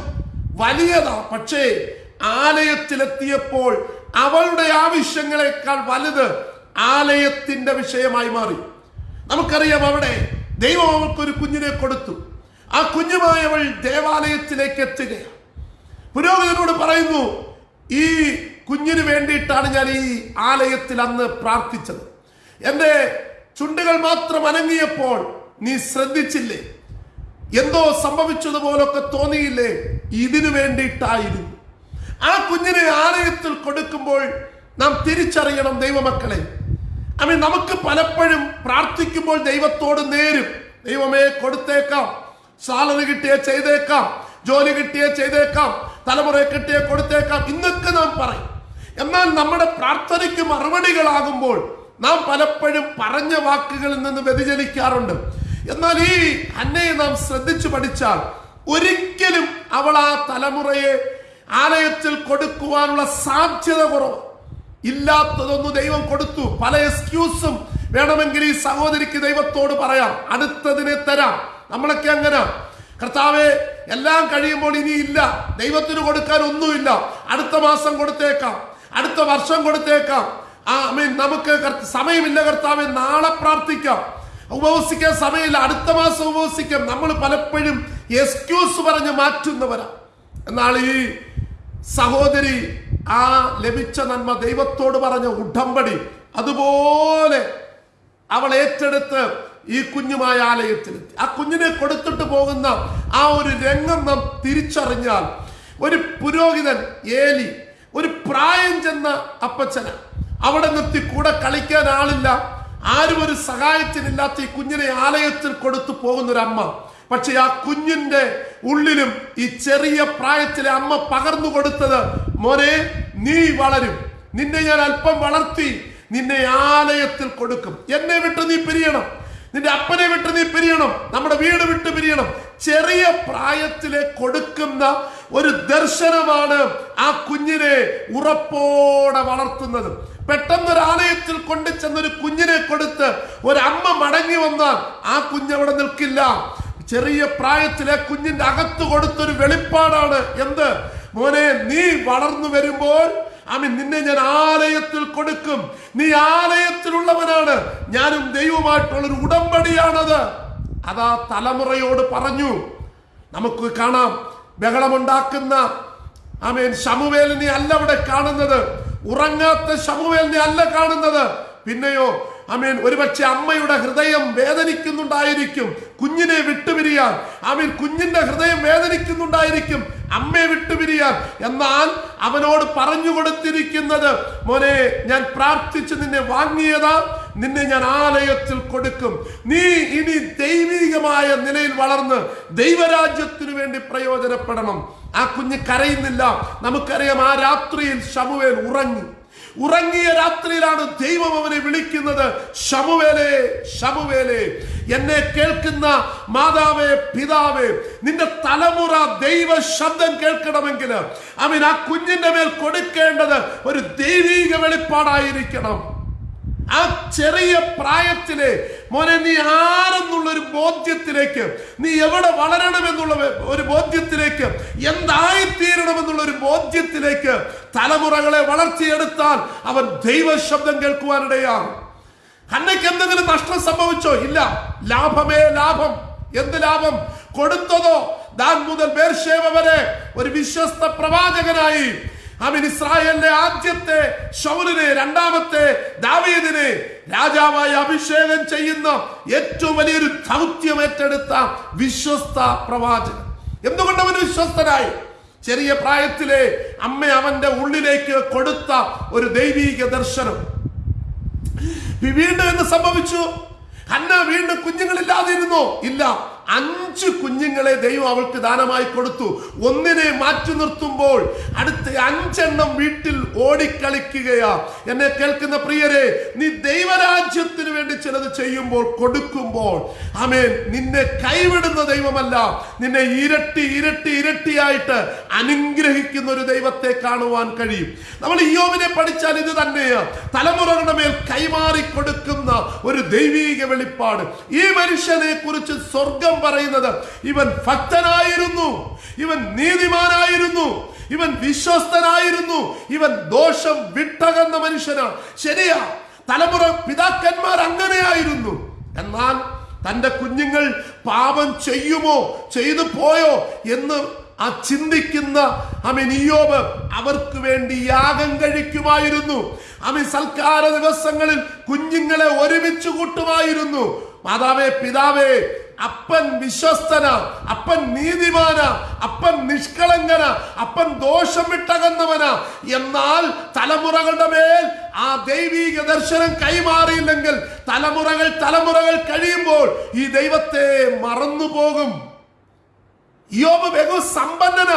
വലിയതാ പക്ഷേ ആലയത്തിലെത്തിയപ്പോൾ അവളുടെ ആവശ്യങ്ങളെക്കാൾ വലുത് ആലയത്തിന്റെ വിഷയമായി മാറി. നമുക്കറിയാം അവിടെ ദൈവം അവൾക്കൊരു കുഞ്ഞിനെ കൊടുത്തു. ആ കുഞ്ഞുമായവൾ ദേവാലയത്തിലേക്ക് എത്തുകയാണ്. പുരോഹിതനോട് പറയുന്നു ഈ കുഞ്ഞിന് വേണ്ടിയിട്ടാണ് ഞാൻ ഈ ആലയത്തിൽ അന്ന് പ്രാർത്ഥിച്ചത്. എന്റെ ചുണ്ടുകൾ മാത്രം അനങ്ങിയപ്പോൾ നീ ശ്രദ്ധിച്ചില്ലേ? എന്തോ സംഭവിച്ചതുപോലൊക്കെ തോന്നിയില്ലേ? ഇതിനു വേണ്ടിയിട്ടായിരുന്നു. ആ കുഞ്ഞിനെ ആലയത്തിൽ കൊടുക്കുമ്പോൾ നാം തിരിച്ചറിയണം ദൈവമക്കളെ. അമ്മ നമുക്ക് പലപ്പോഴും പ്രാർത്ഥിക്കുമ്പോൾ ദൈവത്തോട് നേരും. ദൈവമേ കൊടുത്തേക്കാം. സാലറി കിട്ടിയേ ചെയ്തേക്കാം. ജോലി കിട്ടിയേ ചെയ്തേക്കാം. തലമുറ കിട്ടിയ കൊടുത്തേക്കാം ഇന്നൊക്കെ നാം പറയും. എന്നാൽ നമ്മുടെ പ്രാർത്ഥനയ്ക്ക് മറുപടികളാകുമ്പോൾ നാം പലപ്പോഴും പറഞ്ഞ വാക്കുകളിൽ നിന്ന് വ്യതിചലിക്കാറുണ്ട്. എന്നാൽ ഈ അന്നയെ നാം ശ്രദ്ധിച്ചു പഠിച്ചാൽ ഒരിക്കലും അവൾ ആ തലമുറയെ ആലയത്തിൽ കൊടുക്കുവാനുള്ള സാധ്യത കുറവ്. ഇല്ലാത്തതൊന്നും ദൈവം കൊടുത്തു. പല എക്സ്ക്യൂസും വേണമെങ്കിൽ ഈ സഹോദരിക്ക് ദൈവത്തോട് പറയാം. അടുത്തതിനെ തരാം. നമ്മളൊക്കെ അങ്ങനെ. കർത്താവെ എല്ലാം കഴിയുമ്പോൾ ഇനി ഇല്ല ദൈവത്തിന് കൊടുക്കാൻ ഒന്നുമില്ല. അടുത്ത മാസം കൊടുത്തേക്കാം. അടുത്ത വർഷം കൊടുത്തേക്കാം. ആ മീൻ നമുക്ക് സമയമില്ല കർത്താവെ നാളെ പ്രാർത്ഥിക്കാം. ഉപവസിക്കാൻ സമയമില്ല. അടുത്ത മാസം ഉപവസിക്കാം. നമ്മൾ പലപ്പോഴും എക്സ്ക്യൂസ് പറഞ്ഞ് മാറ്റുന്നവരാ. എന്നാൽ ഈ സഹോദരി ആ ലഭിച്ച നന്മ ദൈവത്തോട് പറഞ്ഞ ഉടമ്പടി അതുപോലെ അവൾ ഏറ്റെടുത്ത് ഈ കുഞ്ഞുമായ ആലയത്തിലെത്തി ആ കുഞ്ഞിനെ കൊടുത്തിട്ട് പോകുന്ന ആ ഒരു രംഗം നാം തിരിച്ചറിഞ്ഞാൽ ഒരു പുരോഹിതൻ ഏലി ഒരു പ്രായം ചെന്ന അപ്പച്ചന അവിടെ നിർത്തി കൂടെ കളിക്കാൻ ആളില്ല. ആരും ഒരു സഹായത്തിനില്ലാത്ത ഈ കുഞ്ഞിനെ ആലയത്തിൽ കൊടുത്തു പോകുന്നൊരമ്മ. പക്ഷെ ആ കുഞ്ഞിന്റെ ഉള്ളിലും ഈ ചെറിയ പ്രായത്തിലെ അമ്മ പകർന്നു കൊടുത്തത് മോനെ നീ വളരും. നിന്നെ ഞാൻ അല്പം വളർത്തി നിന്നെ ആലയത്തിൽ കൊടുക്കും. എന്നെ വിട്ട് നീ പിരിയണം. നിന്റെ അപ്പനെ വിട്ട് നീ പിരിയണം നമ്മുടെ വീട് വിട്ട് പിരിയണം. ചെറിയ പ്രായത്തിലെ കൊടുക്കുന്ന ഒരു ദർശനമാണ് ആ കുഞ്ഞിനെ ഉറപ്പോടെ വളർത്തുന്നത്. പെട്ടെന്ന് ഒരു ആലയത്തിൽ കൊണ്ടു ചെന്നൊരു കുഞ്ഞിനെ കൊടുത്ത് ഒരമ്മ മടങ്ങി വന്നാൽ ആ കുഞ്ഞ് അവിടെ നിൽക്കില്ല. ചെറിയ പ്രായത്തിലെ കുഞ്ഞിന്റെ അകത്ത് കൊടുത്തൊരു വെളിപ്പാടാണ് എന്ത്? മോനെ നീ വളർന്നു വരുമ്പോൾ ആമീൻ. നിന്നെ ഞാൻ ആലയത്തിൽ കൊടുക്കും. നീ ആലയത്തിലുള്ളവനാണ്. ഞാനും ദൈവമായിട്ടുള്ളൊരു ഉടമ്പടിയാണത്. അതാ തലമുറയോട് പറഞ്ഞു. നമുക്ക് കാണാം. ബഹളമുണ്ടാക്കുന്ന ആമേൻ ശമുവേലിനെ അല്ല അവിടെ കാണുന്നത്. ഉറങ്ങാത്ത ശമുവേലിനെ അല്ല കാണുന്നത്. പിന്നെയോ ആമേൻ ഒരുപക്ഷെ അമ്മയുടെ ഹൃദയം വേദനിക്കുന്നുണ്ടായിരിക്കും. കുഞ്ഞിനെ വിട്ടുപിരിയാൻ. ആമീൻ കുഞ്ഞിന്റെ ഹൃദയം വേദനിക്കുന്നുണ്ടായിരിക്കും. അമ്മയെ വിട്ടുപിരിയാൻ. എന്നാൽ അവനോട് പറഞ്ഞു കൊടുത്തിരിക്കുന്നത് മോനെ ഞാൻ പ്രാർത്ഥിച്ച് നിന്നെ വാങ്ങിയതാ. നിന്നെ ഞാൻ ആലയത്തിൽ കൊടുക്കും. നീ ഇനി ദൈവികമായ നിലയിൽ വളർന്ന് ദൈവരാജ്യത്തിനു വേണ്ടി പ്രയോജനപ്പെടണം. ആ കുഞ്ഞ് കരയുന്നില്ല. നമുക്കറിയാം ആ രാത്രിയിൽ ശമുവേൽ ഉറങ്ങി. ഉറങ്ങിയ രാത്രിയിലാണ് ദൈവം അവനെ വിളിക്കുന്നത്. ശമുവേലെ ശമുവേലെ എന്നെ കേൾക്കുന്ന മാതാവേ പിതാവേ നിന്റെ തലമുറ ദൈവ ശബ്ദം കേൾക്കണമെങ്കിൽ അവൻ ആ കുഞ്ഞിന്റെ മേൽ കൊടുക്കേണ്ടത് ഒരു ദൈവീക വെളിപ്പാടായിരിക്കണം. ആ ചെറിയ പ്രായത്തിലെ മോനെ നീ ആരെന്നുള്ള ഒരു ബോധ്യത്തിലേക്ക് നീ എവിടെ വളരണമെന്നുള്ള ഒരു ബോധ്യത്തിലേക്ക് എന്തായിത്തീരണമെന്നുള്ള ഒരു ബോധ്യത്തിലേക്ക് തലമുറകളെ വളർത്തിയെടുത്താൽ അവൻ ദൈവ ശബ്ദം കേൾക്കുവാനിടയാണ്. അന്നയ്ക്ക് എന്തെങ്കിലും നഷ്ടം സംഭവിച്ചോ? ഇല്ല. ലാഭമേ ലാഭം. എന്ത് ലാഭം? കൊടുത്തതോ? ദാൻ മുതൽ ബേർഷേവ വരെ ഒരു വിശ്വസ്ത പ്രവാചകനായി അവൻ ഇസ്രായേലിന്റെ ആദ്യത്തെ ശൗലിനെ രണ്ടാമത്തെ ദാവീദിനെ രാജാവായി അഭിഷേകം ചെയ്യുന്ന ഏറ്റവും വലിയൊരു ദൗത്യം ഏറ്റെടുത്ത വിശ്വസ്ത പ്രവാചകൻ. എന്തുകൊണ്ട് അവൻ വിശ്വസ്തനായി? ചെറിയ പ്രായത്തിലെ അമ്മ അവന്റെ ഉള്ളിലേക്ക് കൊടുത്ത ഒരു ദൈവീക ദർശനം. വീണ്ടും എന്ത് സംഭവിച്ചു? അന്ന വീണ്ടും കുഞ്ഞുങ്ങളില്ലാതിരുന്നോ? ഇല്ല. അഞ്ച് കുഞ്ഞുങ്ങളെ ദൈവം അവൾക്ക് ദാനമായി കൊടുത്തു. ഒന്നിനെ മാറ്റി നിർത്തുമ്പോൾ അടുത്ത അഞ്ചെണ്ണം വീട്ടിൽ ഓടിക്കളിക്കുകയാ. എന്നെ കേൾക്കുന്ന പ്രിയരെ നീ ദൈവരാജ്യത്തിന് വേണ്ടി ചിലത് ചെയ്യുമ്പോൾ കൊടുക്കുമ്പോൾ ആമേൻ നിന്നെ കൈവിടുന്ന ദൈവമല്ല. നിന്നെ ഇരട്ടി ഇരട്ടി ഇരട്ടിയായിട്ട് അനുഗ്രഹിക്കുന്ന ഒരു ദൈവത്തെ കാണുവാൻ കഴിയും. നമ്മൾ ഇയോവിനെ പഠിച്ചാൽ ഇത് തന്നെയാ. തലമുറകളുടെ മേൽ കൈമാറി കൊടുക്കുന്ന ഒരു ദൈവീക വെളിപ്പാട്. ഈ മനുഷ്യനെ കുറിച്ച് സ്വർഗം പറയുന്നത്. ഇവൻ ഭക്തനായിരുന്നു. ഇവൻ നീതിമാനായിരുന്നു. ഇവൻ വിശ്വസ്തനായിരുന്നു. ഇവൻ ദോഷം വിട്ടകന്ന മനുഷ്യനാണ്. ശരിയാ തലമുറ പിതാക്കന്മാർ അങ്ങനെയായിരുന്നു. എന്നാൽ തന്റെ കുഞ്ഞുങ്ങൾ പാപം ചെയ്യുമോ ചെയ്തു പോയോ എന്ന് ആ ചിന്തിക്കുന്ന അമിനിയോബ് അവർക്ക് വേണ്ടി യാഗം കഴിക്കുമായിരുന്നു. അമി സൽക്കാര ദിവസങ്ങളിൽ കുഞ്ഞുങ്ങളെ ഒരുമിച്ച് കൂട്ടുമായിരുന്നു. മാതാവേ പിതാവേ അപ്പൻ വിശ്വസ്തന അപ്പൻ നീതിമാന അപ്പൻ നിഷ്കളങ്കന അപ്പൻ ദോഷം വിട്ടകന്നവനാ എന്നാൽ തലമുറകളുടെ മേൽ ആ ദൈവീക ദർശനം കൈമാറിയില്ലെങ്കിൽ തലമുറകൾ തലമുറകൾ കഴിയുമ്പോൾ ഈ ദൈവത്തെ മറന്നു പോകും യോബ് ബഹു സമ്പന്നന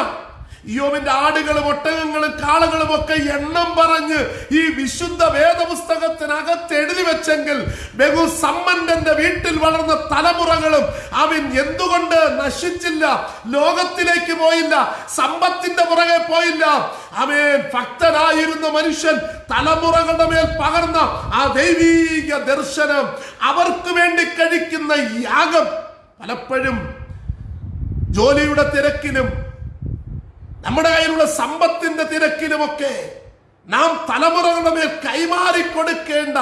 യോബിന്റെ ആടുകളും ഒട്ടകങ്ങളും കാളകളും ഒക്കെ എണ്ണം പറഞ്ഞ് ഈ വിശുദ്ധ വേദപുസ്തകത്തിനകത്ത് എഴുതി വെച്ചെങ്കിൽ ബഹു സമ്മന്റെ വീട്ടിൽ വളർന്ന തലമുറകളും അവൻ എന്തുകൊണ്ട് നശിച്ചില്ല ലോകത്തിലേക്ക് പോയില്ല സമ്പത്തിന്റെ പുറകെ പോയില്ല? അവൻ ഭക്തനായിരുന്ന മനുഷ്യൻ തലമുറകളുടെ മേൽ പകർന്ന ആ ദൈവീക ദർശനം അവർക്ക് വേണ്ടി കഴിക്കുന്ന യാഗം പലപ്പോഴും ജോലിയുടെ തിരക്കിലും നമ്മുടെ കയ്യിലുള്ള സമ്പത്തിന്റെ തിരക്കിലുമൊക്കെ നാം തലമുറകളുടെ മേൽ കൈമാറി കൊടുക്കേണ്ട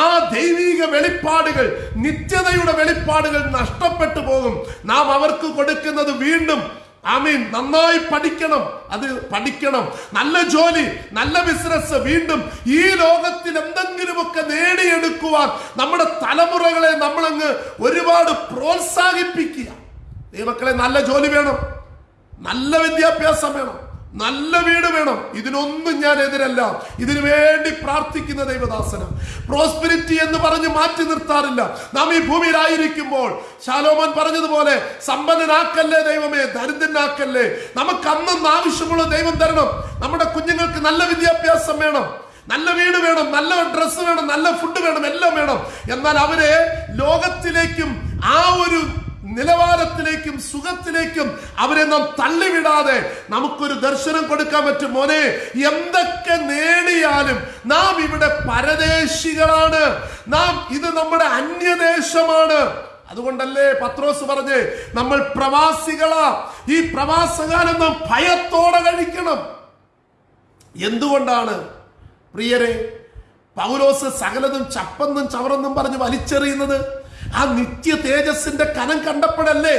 ആ ദൈവീക വെളിപ്പാടുകൾ നിത്യതയുടെ വെളിപ്പാടുകൾ നഷ്ടപ്പെട്ടു പോകും. നാം അവർക്ക് കൊടുക്കുന്നത് വീണ്ടും ആമീൻ നന്നായി പഠിക്കണം അത് പഠിക്കണം. നല്ല ജോലി നല്ല ബിസിനസ് വീണ്ടും ഈ ലോകത്തിൽ എന്തെങ്കിലുമൊക്കെ നേടിയെടുക്കുവാൻ നമ്മുടെ തലമുറകളെ നമ്മളങ്ങ് ഒരുപാട് പ്രോത്സാഹിപ്പിക്കുക. ദൈവക്കളെ നല്ല ജോലി വേണം. നല്ല വിദ്യാഭ്യാസം വേണം. നല്ല വീട് വേണം. ഇതിനൊന്നും ഞാൻ എതിരല്ല. ഇതിനു വേണ്ടി പ്രാർത്ഥിക്കുന്ന ദൈവദാസനം. പ്രോസ്പിരിറ്റി എന്ന് പറഞ്ഞ് മാറ്റി നിർത്താറില്ല. നാം ഈ ഭൂമിയിലായിരിക്കുമ്പോൾ ശാലോമൻ പറഞ്ഞതുപോലെ സമ്പന്നനാക്കല്ലേ ദൈവമേ ദരിദ്രനാക്കല്ലേ? നമുക്ക് അന്നും ആവശ്യമുള്ള ദൈവം തരണം. നമ്മുടെ കുഞ്ഞുങ്ങൾക്ക് നല്ല വിദ്യാഭ്യാസം വേണം. നല്ല വീട് വേണം. നല്ല ഡ്രസ്സ് വേണം. നല്ല ഫുഡ് വേണം. എല്ലാം വേണം. എന്നാൽ അവരെ ലോകത്തിലേക്കും ആ ഒരു നിലവാരത്തിലേക്കും സുഖത്തിലേക്കും അവരെ നാം തള്ളിവിടാതെ നമുക്കൊരു ദർശനം കൊടുക്കാൻ പറ്റും. മോനെ എന്തൊക്കെ നേടിയാലും നാം ഇവിടെ പരദേശികളാണ്. നാം ഇത് നമ്മുടെ അന്യദേശമാണ്. അതുകൊണ്ടല്ലേ പത്രോസ് പറഞ്ഞ് നമ്മൾ പ്രവാസികളാ. ഈ പ്രവാസകാലം നാം ഭയത്തോടെ കഴിക്കണം. എന്തുകൊണ്ടാണ്? പ്രിയരെ പൗലോസ് സകലതും ചപ്പെന്നും ചവറെന്നും പറഞ്ഞ് വലിച്ചെറിയുന്നത്? ആ നിത്യ തേജസ്സിന്റെ കനം കണ്ടപ്പോഴല്ലേ?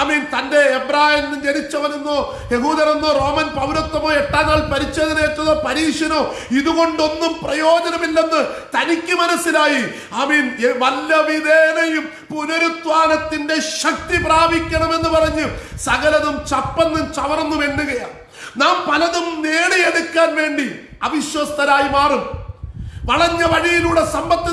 ആമീൻ തന്റെ എബ്രായൻ ജനിച്ചവനെന്നോ യഹൂദനെന്നോ റോമൻ പൗരത്വമോ എട്ടാം നാൾ പരിച്ഛേദനേറ്റതോ പരീക്ഷനോ ഇതുകൊണ്ടൊന്നും പ്രയോജനമില്ലെന്ന് തനിക്ക് മനസ്സിലായി. ഐ മീൻ വല്ല വിധേനയും പുനരുത്വാനത്തിന്റെ ശക്തി പ്രാപിക്കണമെന്ന് പറഞ്ഞ് സകലതും ചപ്പന്നും ചവറന്നും എണ്ണുകയാണ്. നാം പലതും നേടിയെടുക്കാൻ വേണ്ടി അവിശ്വസ്തരായി മാറും. വളഞ്ഞ വഴിയിലൂടെ സമ്പത്ത്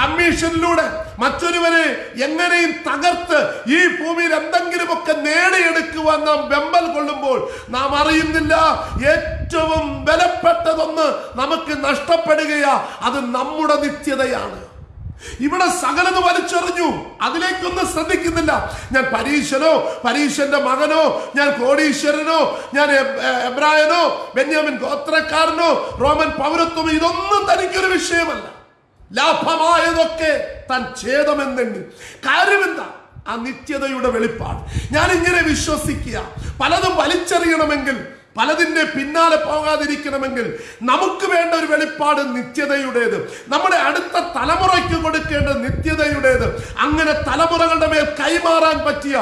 കമ്മീഷനിലൂടെ മറ്റൊരുവരെ എങ്ങനെയും തകർത്ത് ഈ ഭൂമിയിൽ എന്തെങ്കിലുമൊക്കെ നേടിയെടുക്കുവാൻ നാം വെമ്പൽ കൊള്ളുമ്പോൾ നാം അറിയുന്നില്ല. ഏറ്റവും ബലപ്പെട്ടതൊന്ന് നമുക്ക് നഷ്ടപ്പെടുകയാ. അത് നമ്മുടെ നിത്യതയാണ്. ഇവിടെ സകലത് വലിച്ചെറിഞ്ഞു. അതിലേക്കൊന്നും ശ്രദ്ധിക്കുന്നില്ല. ഞാൻ പരീശനോ പരീശന്റെ മകനോ ഞാൻ കോടീശ്വരനോ ഞാൻ എബ്രായനോ ബെന്യാമിൻ ഗോത്രക്കാരനോ റോമൻ പൗരത്വമോ ഇതൊന്നും തനിക്കൊരു വിഷയമല്ല. ലാഭമായതൊക്കെ താൻ ഛേദമെന്നെണ്ണി. കാര്യമെന്താ? ആ നിത്യതയുടെ വെളിപ്പാട്. ഞാൻ ഇങ്ങനെ വിശ്വസിക്കുക. പലതും വലിച്ചെറിയണമെങ്കിൽ പലതിന്റെ പിന്നാലെ പോകാതിരിക്കണമെങ്കിൽ നമുക്ക് വേണ്ട ഒരു വെളിപ്പാട് നിത്യതയുടേത്. നമ്മുടെ അടുത്ത തലമുറയ്ക്ക് കൊടുക്കേണ്ട നിത്യതയുടേത്. അങ്ങനെ തലമുറകളുടെ മേൽ കൈമാറാൻ പറ്റിയ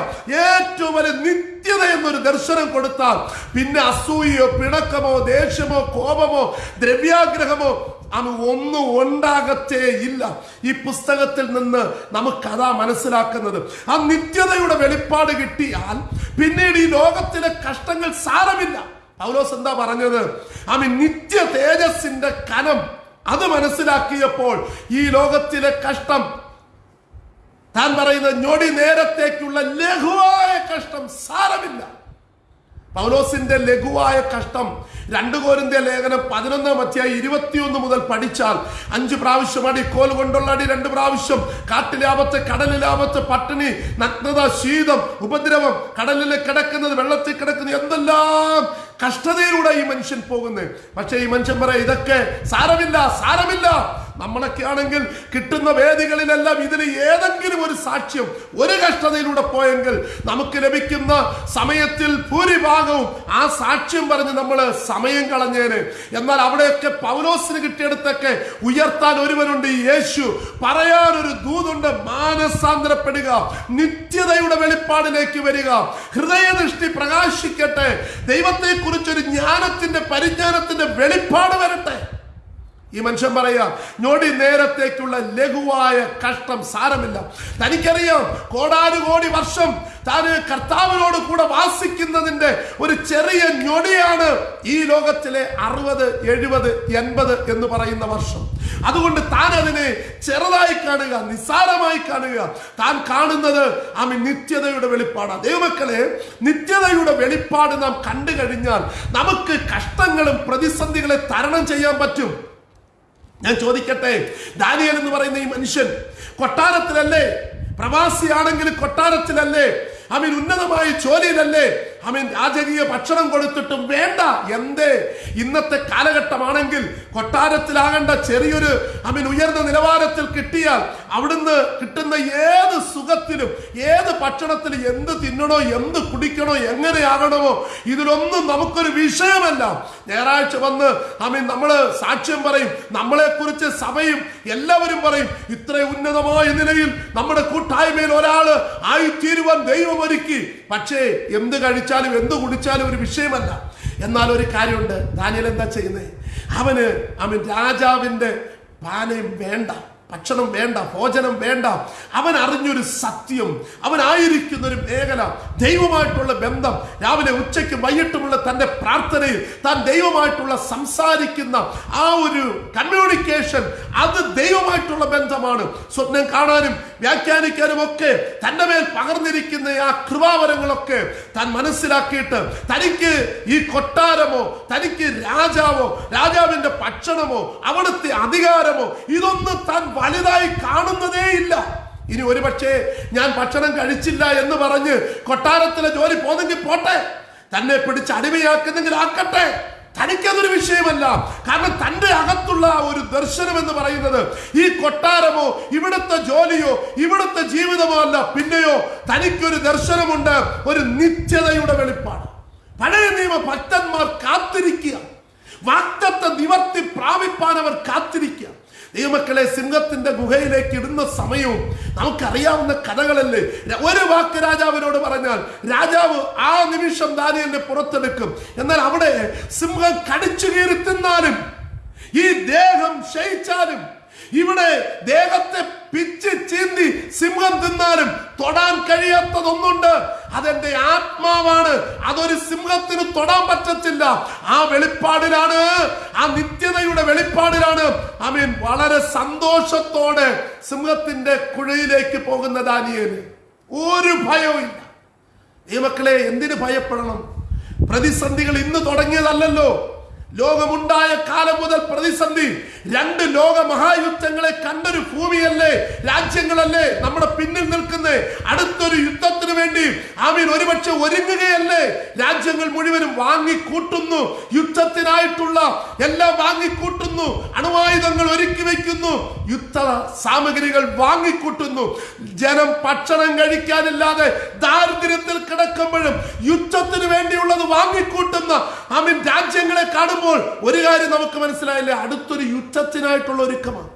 ഏറ്റവും വലിയ നിത്യത എന്നൊരു ദർശനം കൊടുത്താൽ പിന്നെ അസൂയയോ പിണക്കമോ ദേഷ്യമോ കോപമോ ദ്രവ്യാഗ്രഹമോ അത് ഒന്നും ഉണ്ടാകത്തേ ഇല്ല. ഈ പുസ്തകത്തിൽ നിന്ന് നമുക്കതാ മനസ്സിലാക്കുന്നത്. ആ നിത്യതയുടെ വെളിപ്പാട് കിട്ടിയാൽ പിന്നീട് ഈ ലോകത്തിലെ കഷ്ടങ്ങൾ സാരമില്ല. പൗലോസ് എന്താ പറഞ്ഞത്? ആമി നിത്യ തേജസ്സിന്റെ കനം അത് മനസ്സിലാക്കിയപ്പോൾ ഈ ലോകത്തിലെ കഷ്ടം താൻ പറയുന്ന ഞൊടി നേരത്തേക്കുള്ള ലഘുവായ കഷ്ടം സാരമില്ല. പൗലോസിന്റെ ലഘുവായ കഷ്ടം രണ്ട് കോരിന്റെ ലേഖനം പതിനൊന്നാം അധ്യായം ഇരുപത്തിയൊന്ന് മുതൽ പഠിച്ചാൽ അഞ്ച് പ്രാവശ്യം അടി കോൽ കൊണ്ടുള്ള അടി രണ്ട് പ്രാവശ്യം. കാട്ടിലാപത്ത് കടലിലാപത്ത് പട്ടിണി നഗ്നത ശീതം ഉപദ്രവം കടലിൽ കിടക്കുന്നത് വെള്ളത്തിൽ കിടക്കുന്നത് എന്തെല്ലാം കഷ്ടതയിലൂടെ ഈ മനുഷ്യൻ പോകുന്നത്. പക്ഷേ ഈ മനുഷ്യൻ പറയാം ഇതൊക്കെ സാരമില്ല സാരമില്ല. നമ്മളൊക്കെ ആണെങ്കിൽ കിട്ടുന്ന വേദികളിലെല്ലാം ഇതിന് ഏതെങ്കിലും ഒരു സാക്ഷ്യം ഒരു കഷ്ടതയിലൂടെ പോയെങ്കിൽ നമുക്ക് ലഭിക്കുന്ന സമയത്തിൽ ഭൂരിഭാഗവും ആ സാക്ഷ്യം പറഞ്ഞ് നമ്മൾ സമയം കളഞ്ഞേന്. എന്നാൽ അവിടെയൊക്കെ പൗലോസിന് കിട്ടിയെടുത്തൊക്കെ ഉയർത്താൻ ഒരുവനുണ്ട് യേശു. പറയാൻ ഒരു ദൂതുണ്ട് മാനസാന്തരപ്പെടുക നിത്യതയുടെ വെളിപ്പാടിലേക്ക് വരിക. ഹൃദയദൃഷ്ടി പ്രകാശിക്കട്ടെ ദൈവത്തെ കുറിച്ചൊരു ജ്ഞാനത്തിന്റെ പരിജ്ഞാനത്തിന്റെ വെളിപ്പാട് വരട്ടെ. ഈ മനുഷ്യൻ പറയാ ഞൊടി നേരത്തേക്കുള്ള ലഘുവായ കഷ്ടം സാരമില്ല. തനിക്കറിയാം കോടാനുകോടി വർഷം താന് കർത്താവിനോട് കൂടെ വാസിക്കുന്നതിന്റെ ഒരു ചെറിയ ഞൊടിയാണ് ഈ ലോകത്തിലെ അറുപത് എഴുപത് എൺപത് എന്ന് പറയുന്ന വർഷം. അതുകൊണ്ട് താൻ അതിനെ ചെറുതായി കാണുക നിസ്സാരമായി കാണുക. താൻ കാണുന്നത് ആമി നിത്യതയുടെ വെളിപ്പാടാണ് ദൈവമക്കളെ നിത്യതയുടെ വെളിപ്പാട് നാം കണ്ടു കഴിഞ്ഞാൽ നമുക്ക് കഷ്ടങ്ങളും പ്രതിസന്ധികളെ തരണം ചെയ്യാൻ പറ്റും. ഞാൻ ചോദിക്കട്ടെ? ദാനിയൽ എന്ന് പറയുന്ന ഈ മനുഷ്യൻ കൊട്ടാരത്തിലല്ലേ? പ്രവാസിയാണെങ്കിൽ കൊട്ടാരത്തിലല്ലേ? അവൻ ഉന്നതമായ ജോലിയിലല്ലേ? അവൻ രാജകീയ ഭക്ഷണം കൊടുത്തിട്ടും വേണ്ട. എന്തേ? ഇന്നത്തെ കാലഘട്ടമാണെങ്കിൽ കൊട്ടാരത്തിലാകേണ്ട ചെറിയൊരു അവൻ ഉയർന്ന നിലവാരത്തിൽ കിട്ടിയാൽ അവിടുന്ന് കിട്ടുന്ന ഏത് സുഖത്തിലും ഏത് ഭക്ഷണത്തിലും എന്ത് തിന്നണോ എന്ത് കുടിക്കണോ എങ്ങനെയാകണമോ ഇതിലൊന്നും നമുക്കൊരു വിഷയമല്ല. ഞായറാഴ്ച വന്ന് അമീൻ നമ്മൾ സാക്ഷ്യം പറയും നമ്മളെ കുറിച്ച് സഭയും എല്ലാവരും പറയും ഇത്ര ഉന്നതമായ നിലയിൽ നമ്മുടെ കൂട്ടായ്മയിൽ ഒരാൾ ആയിത്തീരുവാൻ ദൈവം ഒരുക്കി. പക്ഷേ എന്ത് കഴിച്ചാലും എന്ത് കുടിച്ചാലും ഒരു വിഷയമല്ല. എന്നാൽ ഒരു കാര്യമുണ്ട്. ദാനിയൽ എന്താ ചെയ്യുന്നത് അവന് അവൻ രാജാവിന്റെ പാനയും വേണ്ട. ഭക്ഷണം വേണ്ട ഭോജനം വേണ്ട. അവൻ അറിഞ്ഞൊരു സത്യം അവനായിരിക്കുന്ന ഒരു മേഖല ദൈവമായിട്ടുള്ള ബന്ധം. രാവിലെ ഉച്ചയ്ക്ക് വൈകിട്ടുമുള്ള തന്റെ പ്രാർത്ഥനയിൽ താൻ ദൈവമായിട്ടുള്ള സംസാരിക്കുന്ന ആ ഒരു കമ്മ്യൂണിക്കേഷൻ അത് ദൈവമായിട്ടുള്ള ബന്ധമാണ്. സ്വപ്നം കാണാനും വ്യാഖ്യാനിക്കാനും ഒക്കെ തന്റെ മേൽ പകർന്നിരിക്കുന്ന ആ കൃപാവരങ്ങളൊക്കെ താൻ മനസ്സിലാക്കിയിട്ട് തനിക്ക് ഈ കൊട്ടാരമോ തനിക്ക് രാജാവോ രാജാവിന്റെ ഭക്ഷണമോ അവിടുത്തെ അധികാരമോ ഇതൊന്നും താൻ വലുതായി കാണുന്നതേ ഇല്ല. ഇനി ഒരുപക്ഷെ ഞാൻ ഭക്ഷണം കഴിച്ചില്ല എന്ന് പറഞ്ഞ് കൊട്ടാരത്തിലെ ജോലി പോന്നെങ്കിൽ പോട്ടെ. തന്നെ പിടിച്ച് അടിമയാക്കുന്നെങ്കിൽ ആക്കട്ടെ. തനിക്കതൊരു വിഷയമല്ല. കാരണം തന്റെ അകത്തുള്ള ഒരു ദർശനം എന്ന് പറയുന്നത് ഈ കൊട്ടാരമോ ഇവിടുത്തെ ജോലിയോ ഇവിടുത്തെ ജീവിതമോ അല്ല. പിന്നെയോ തനിക്കൊരു ദർശനമുണ്ട്. ഒരു നിത്യതയുടെ വെളിപ്പാട്. പഴയ നിയമ ഭക്തന്മാർ കാത്തിരിക്കുക. വാക്തത്തെ നിവർത്തി പ്രാപിപ്പാൻ അവർ കാത്തിരിക്കുക. ദൈവമക്കളെ സിംഹത്തിന്റെ ഗുഹയിലേക്ക് ഇടുന്ന സമയവും നമുക്കറിയാവുന്ന കഥകളല്ലേ? ഒരു വാക്ക് രാജാവിനോട് പറഞ്ഞാൽ രാജാവ് ആ നിമിഷം ദാനിയലിനെ പുറത്തെടുക്കും. എന്നാൽ അവിടെ സിംഹം കടിച്ചു കീറി തിന്നാലും ഈ ദേഹം ക്ഷയിച്ചാലും ഇവിടെ ദേഹത്തെ പിച്ച് ചീന്തി സിംഹം തിന്നാലും തൊടാൻ കഴിയാത്തതൊന്നുണ്ട്. അതെന്റെ ആത്മാവാണ്. അതൊരു സിംഹത്തിന് തൊടാൻ പറ്റത്തില്ല. ആ വെളിപ്പാടിലാണ്. ആ നിത്യതയുടെ വെളിപ്പാടിലാണ്. അമീൻ വളരെ സന്തോഷത്തോടെ സിംഹത്തിന്റെ കുഴയിലേക്ക് പോകുന്ന ദാനിയേന് ഒരു ഭയവും ഇല്ല. ഈ മക്കളെ എന്തിനു ഭയപ്പെടണം? പ്രതിസന്ധികൾ ഇന്ന് തുടങ്ങിയതല്ലല്ലോ. ലോകമുണ്ടായ കാലം മുതൽ പ്രതിസന്ധി. രണ്ട് ലോക മഹായുദ്ധങ്ങളെ കണ്ടൊരു ഭൂമിയല്ലേ? രാജ്യങ്ങളല്ലേ നമ്മുടെ പിന്നിൽ നിൽക്കുന്നത് അടുത്തൊരു യുദ്ധത്തിന് വേണ്ടി ആമീൻ ഒരുപക്ഷെ ഒരുങ്ങുകയല്ലേ? രാജ്യങ്ങൾ മുഴുവനും വാങ്ങിക്കൂട്ടുന്നു. യുദ്ധത്തിനായിട്ടുള്ള എല്ലാം വാങ്ങിക്കൂട്ടുന്നു. അണുവായുധങ്ങൾ ഒരുക്കി വയ്ക്കുന്നു യുദ്ധ സാമഗ്രികൾ വാങ്ങിക്കൂട്ടുന്നു. ജനം ഭക്ഷണം കഴിക്കാനില്ലാതെ ദാരിദ്ര്യത്തിൽ കിടക്കുമ്പോഴും യുദ്ധത്തിന് വേണ്ടിയുള്ളത് വാങ്ങിക്കൂട്ടുന്ന ആമീൻ രാജ്യങ്ങളെ കാണുമ്പോൾ ഒരു കാര്യം നമുക്ക് മനസ്സിലായില്ല? അടുത്തൊരു യുദ്ധത്തിനായിട്ടുള്ള ഒരുക്കമാണ്.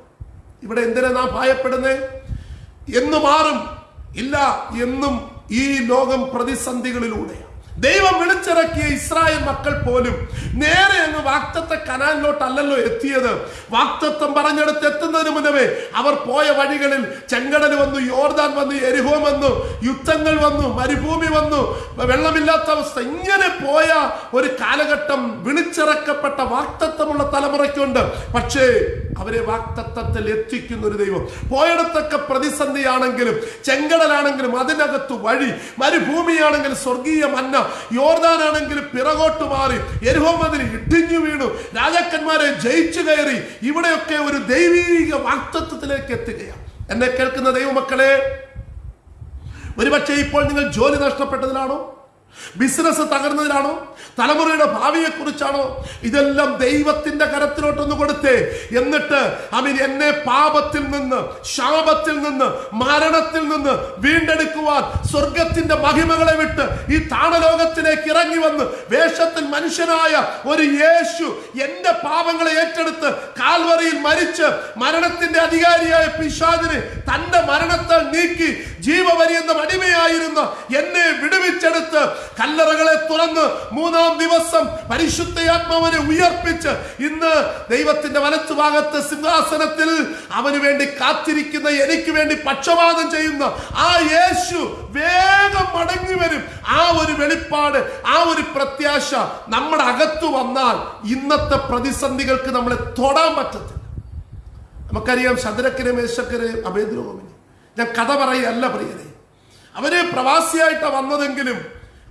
ഇവിടെ എന്തിനാ നാം ഭയപ്പെടുന്നേ? എന്ന് മാറും ഇല്ല എന്നും ഈ ലോകം പ്രതിസന്ധികളിലൂടെയാണ്. ദൈവം വിളിച്ചിറക്കിയ ഇസ്രായേൽ മക്കൾ പോലും നേരെ അങ്ങ് വാക്തത്തെ കനാലിലോട്ടല്ലല്ലോ എത്തിയത്. വാക്തത്വം പറഞ്ഞെടുത്ത് എത്തുന്നതിന് മുന്നമേ അവർ പോയ വഴികളിൽ ചെങ്കടൽ വന്നു യോർദാൻ വന്നു എരിഹോ വന്നു യുദ്ധങ്ങൾ വന്നു മരുഭൂമി വന്നു വെള്ളമില്ലാത്ത അവസ്ഥ. ഇങ്ങനെ പോയ ഒരു കാലഘട്ടം വിളിച്ചിറക്കപ്പെട്ട വാക്തത്വമുള്ള തലമുറയ്ക്കുണ്ട്. പക്ഷേ അവരെ വാക്തത്വത്തിൽ എത്തിക്കുന്ന ഒരു ദൈവം. പോയിടത്തൊക്കെ പ്രതിസന്ധിയാണെങ്കിലും ചെങ്കടലാണെങ്കിലും അതിനകത്ത് വഴി മരുഭൂമിയാണെങ്കിലും സ്വർഗീയ മന്ന യോർദാനാണെങ്കിലും പിറകോട്ട് മാറി എരുഹോമതിൽ ഇടിഞ്ഞു വീണു. രാജാക്കന്മാരെ ജയിച്ചു കയറി ഇവിടെയൊക്കെ ഒരു ദൈവീക വാക്തത്വത്തിലേക്ക് എത്തുകയാണ്. എന്നെ കേൾക്കുന്ന ദൈവമക്കളെ ഒരുപക്ഷെ ഇപ്പോൾ നിങ്ങൾ ജോലി നഷ്ടപ്പെട്ടതിലാണോ? ബിസിനസ് തകർന്നതിനാണോ തലമുറയുടെ ഭാവിയെ കുറിച്ചാണോ ഇതെല്ലാം ദൈവത്തിന്റെ കരത്തിലോട്ടൊന്ന് കൊടുത്തേ. എന്നിട്ട് അവൻ എന്നെ പാപത്തിൽ നിന്ന് ശാപത്തിൽ നിന്ന് മരണത്തിൽ നിന്ന് വീണ്ടെടുക്കുവാൻ സ്വർഗത്തിന്റെ മഹിമകളെ വിട്ട് ഈ താണലോകത്തിലേക്ക് ഇറങ്ങി വന്ന് വേഷത്തിൽ മനുഷ്യനായ ഒരു യേശു എന്റെ പാപങ്ങളെ ഏറ്റെടുത്ത് കാൽവറിയിൽ മരിച്ച് മരണത്തിന്റെ അധികാരിയായ പിശാദിനെ തന്റെ മരണത്താൽ നീക്കി ജീവപര്യന്തം അടിമയായിരുന്ന എന്നെ വിടുവിച്ചെടുത്ത് കല്ലറകളെ തുറന്ന് മൂന്നാം ദിവസം പരിശുദ്ധയാത്മാവിനെ ഉയർപ്പിച്ച് ഇന്ന് ദൈവത്തിന്റെ വലത്തു ഭാഗത്ത് സിംഹാസനത്തിൽ അവന് വേണ്ടി കാത്തിരിക്കുന്ന എനിക്ക് വേണ്ടി പക്ഷപാതം ചെയ്യുന്ന ആ യേശു വേഗം മടങ്ങി വരും. ആ ഒരു വെളിപ്പാട് ആ ഒരു പ്രത്യാശ നമ്മുടെ അകത്തു വന്നാൽ ഇന്നത്തെ പ്രതിസന്ധികൾക്ക് നമ്മളെ തൊടാൻ പറ്റത്തില്ല. നമുക്കറിയാം ശതരക്കരെ മേശക്കരെ അഭേദ്രോമിനി ഞാൻ കഥ പറയല്ല പ്രിയരെ. അവർ പ്രവാസിയായിട്ടാണ് വന്നതെങ്കിലും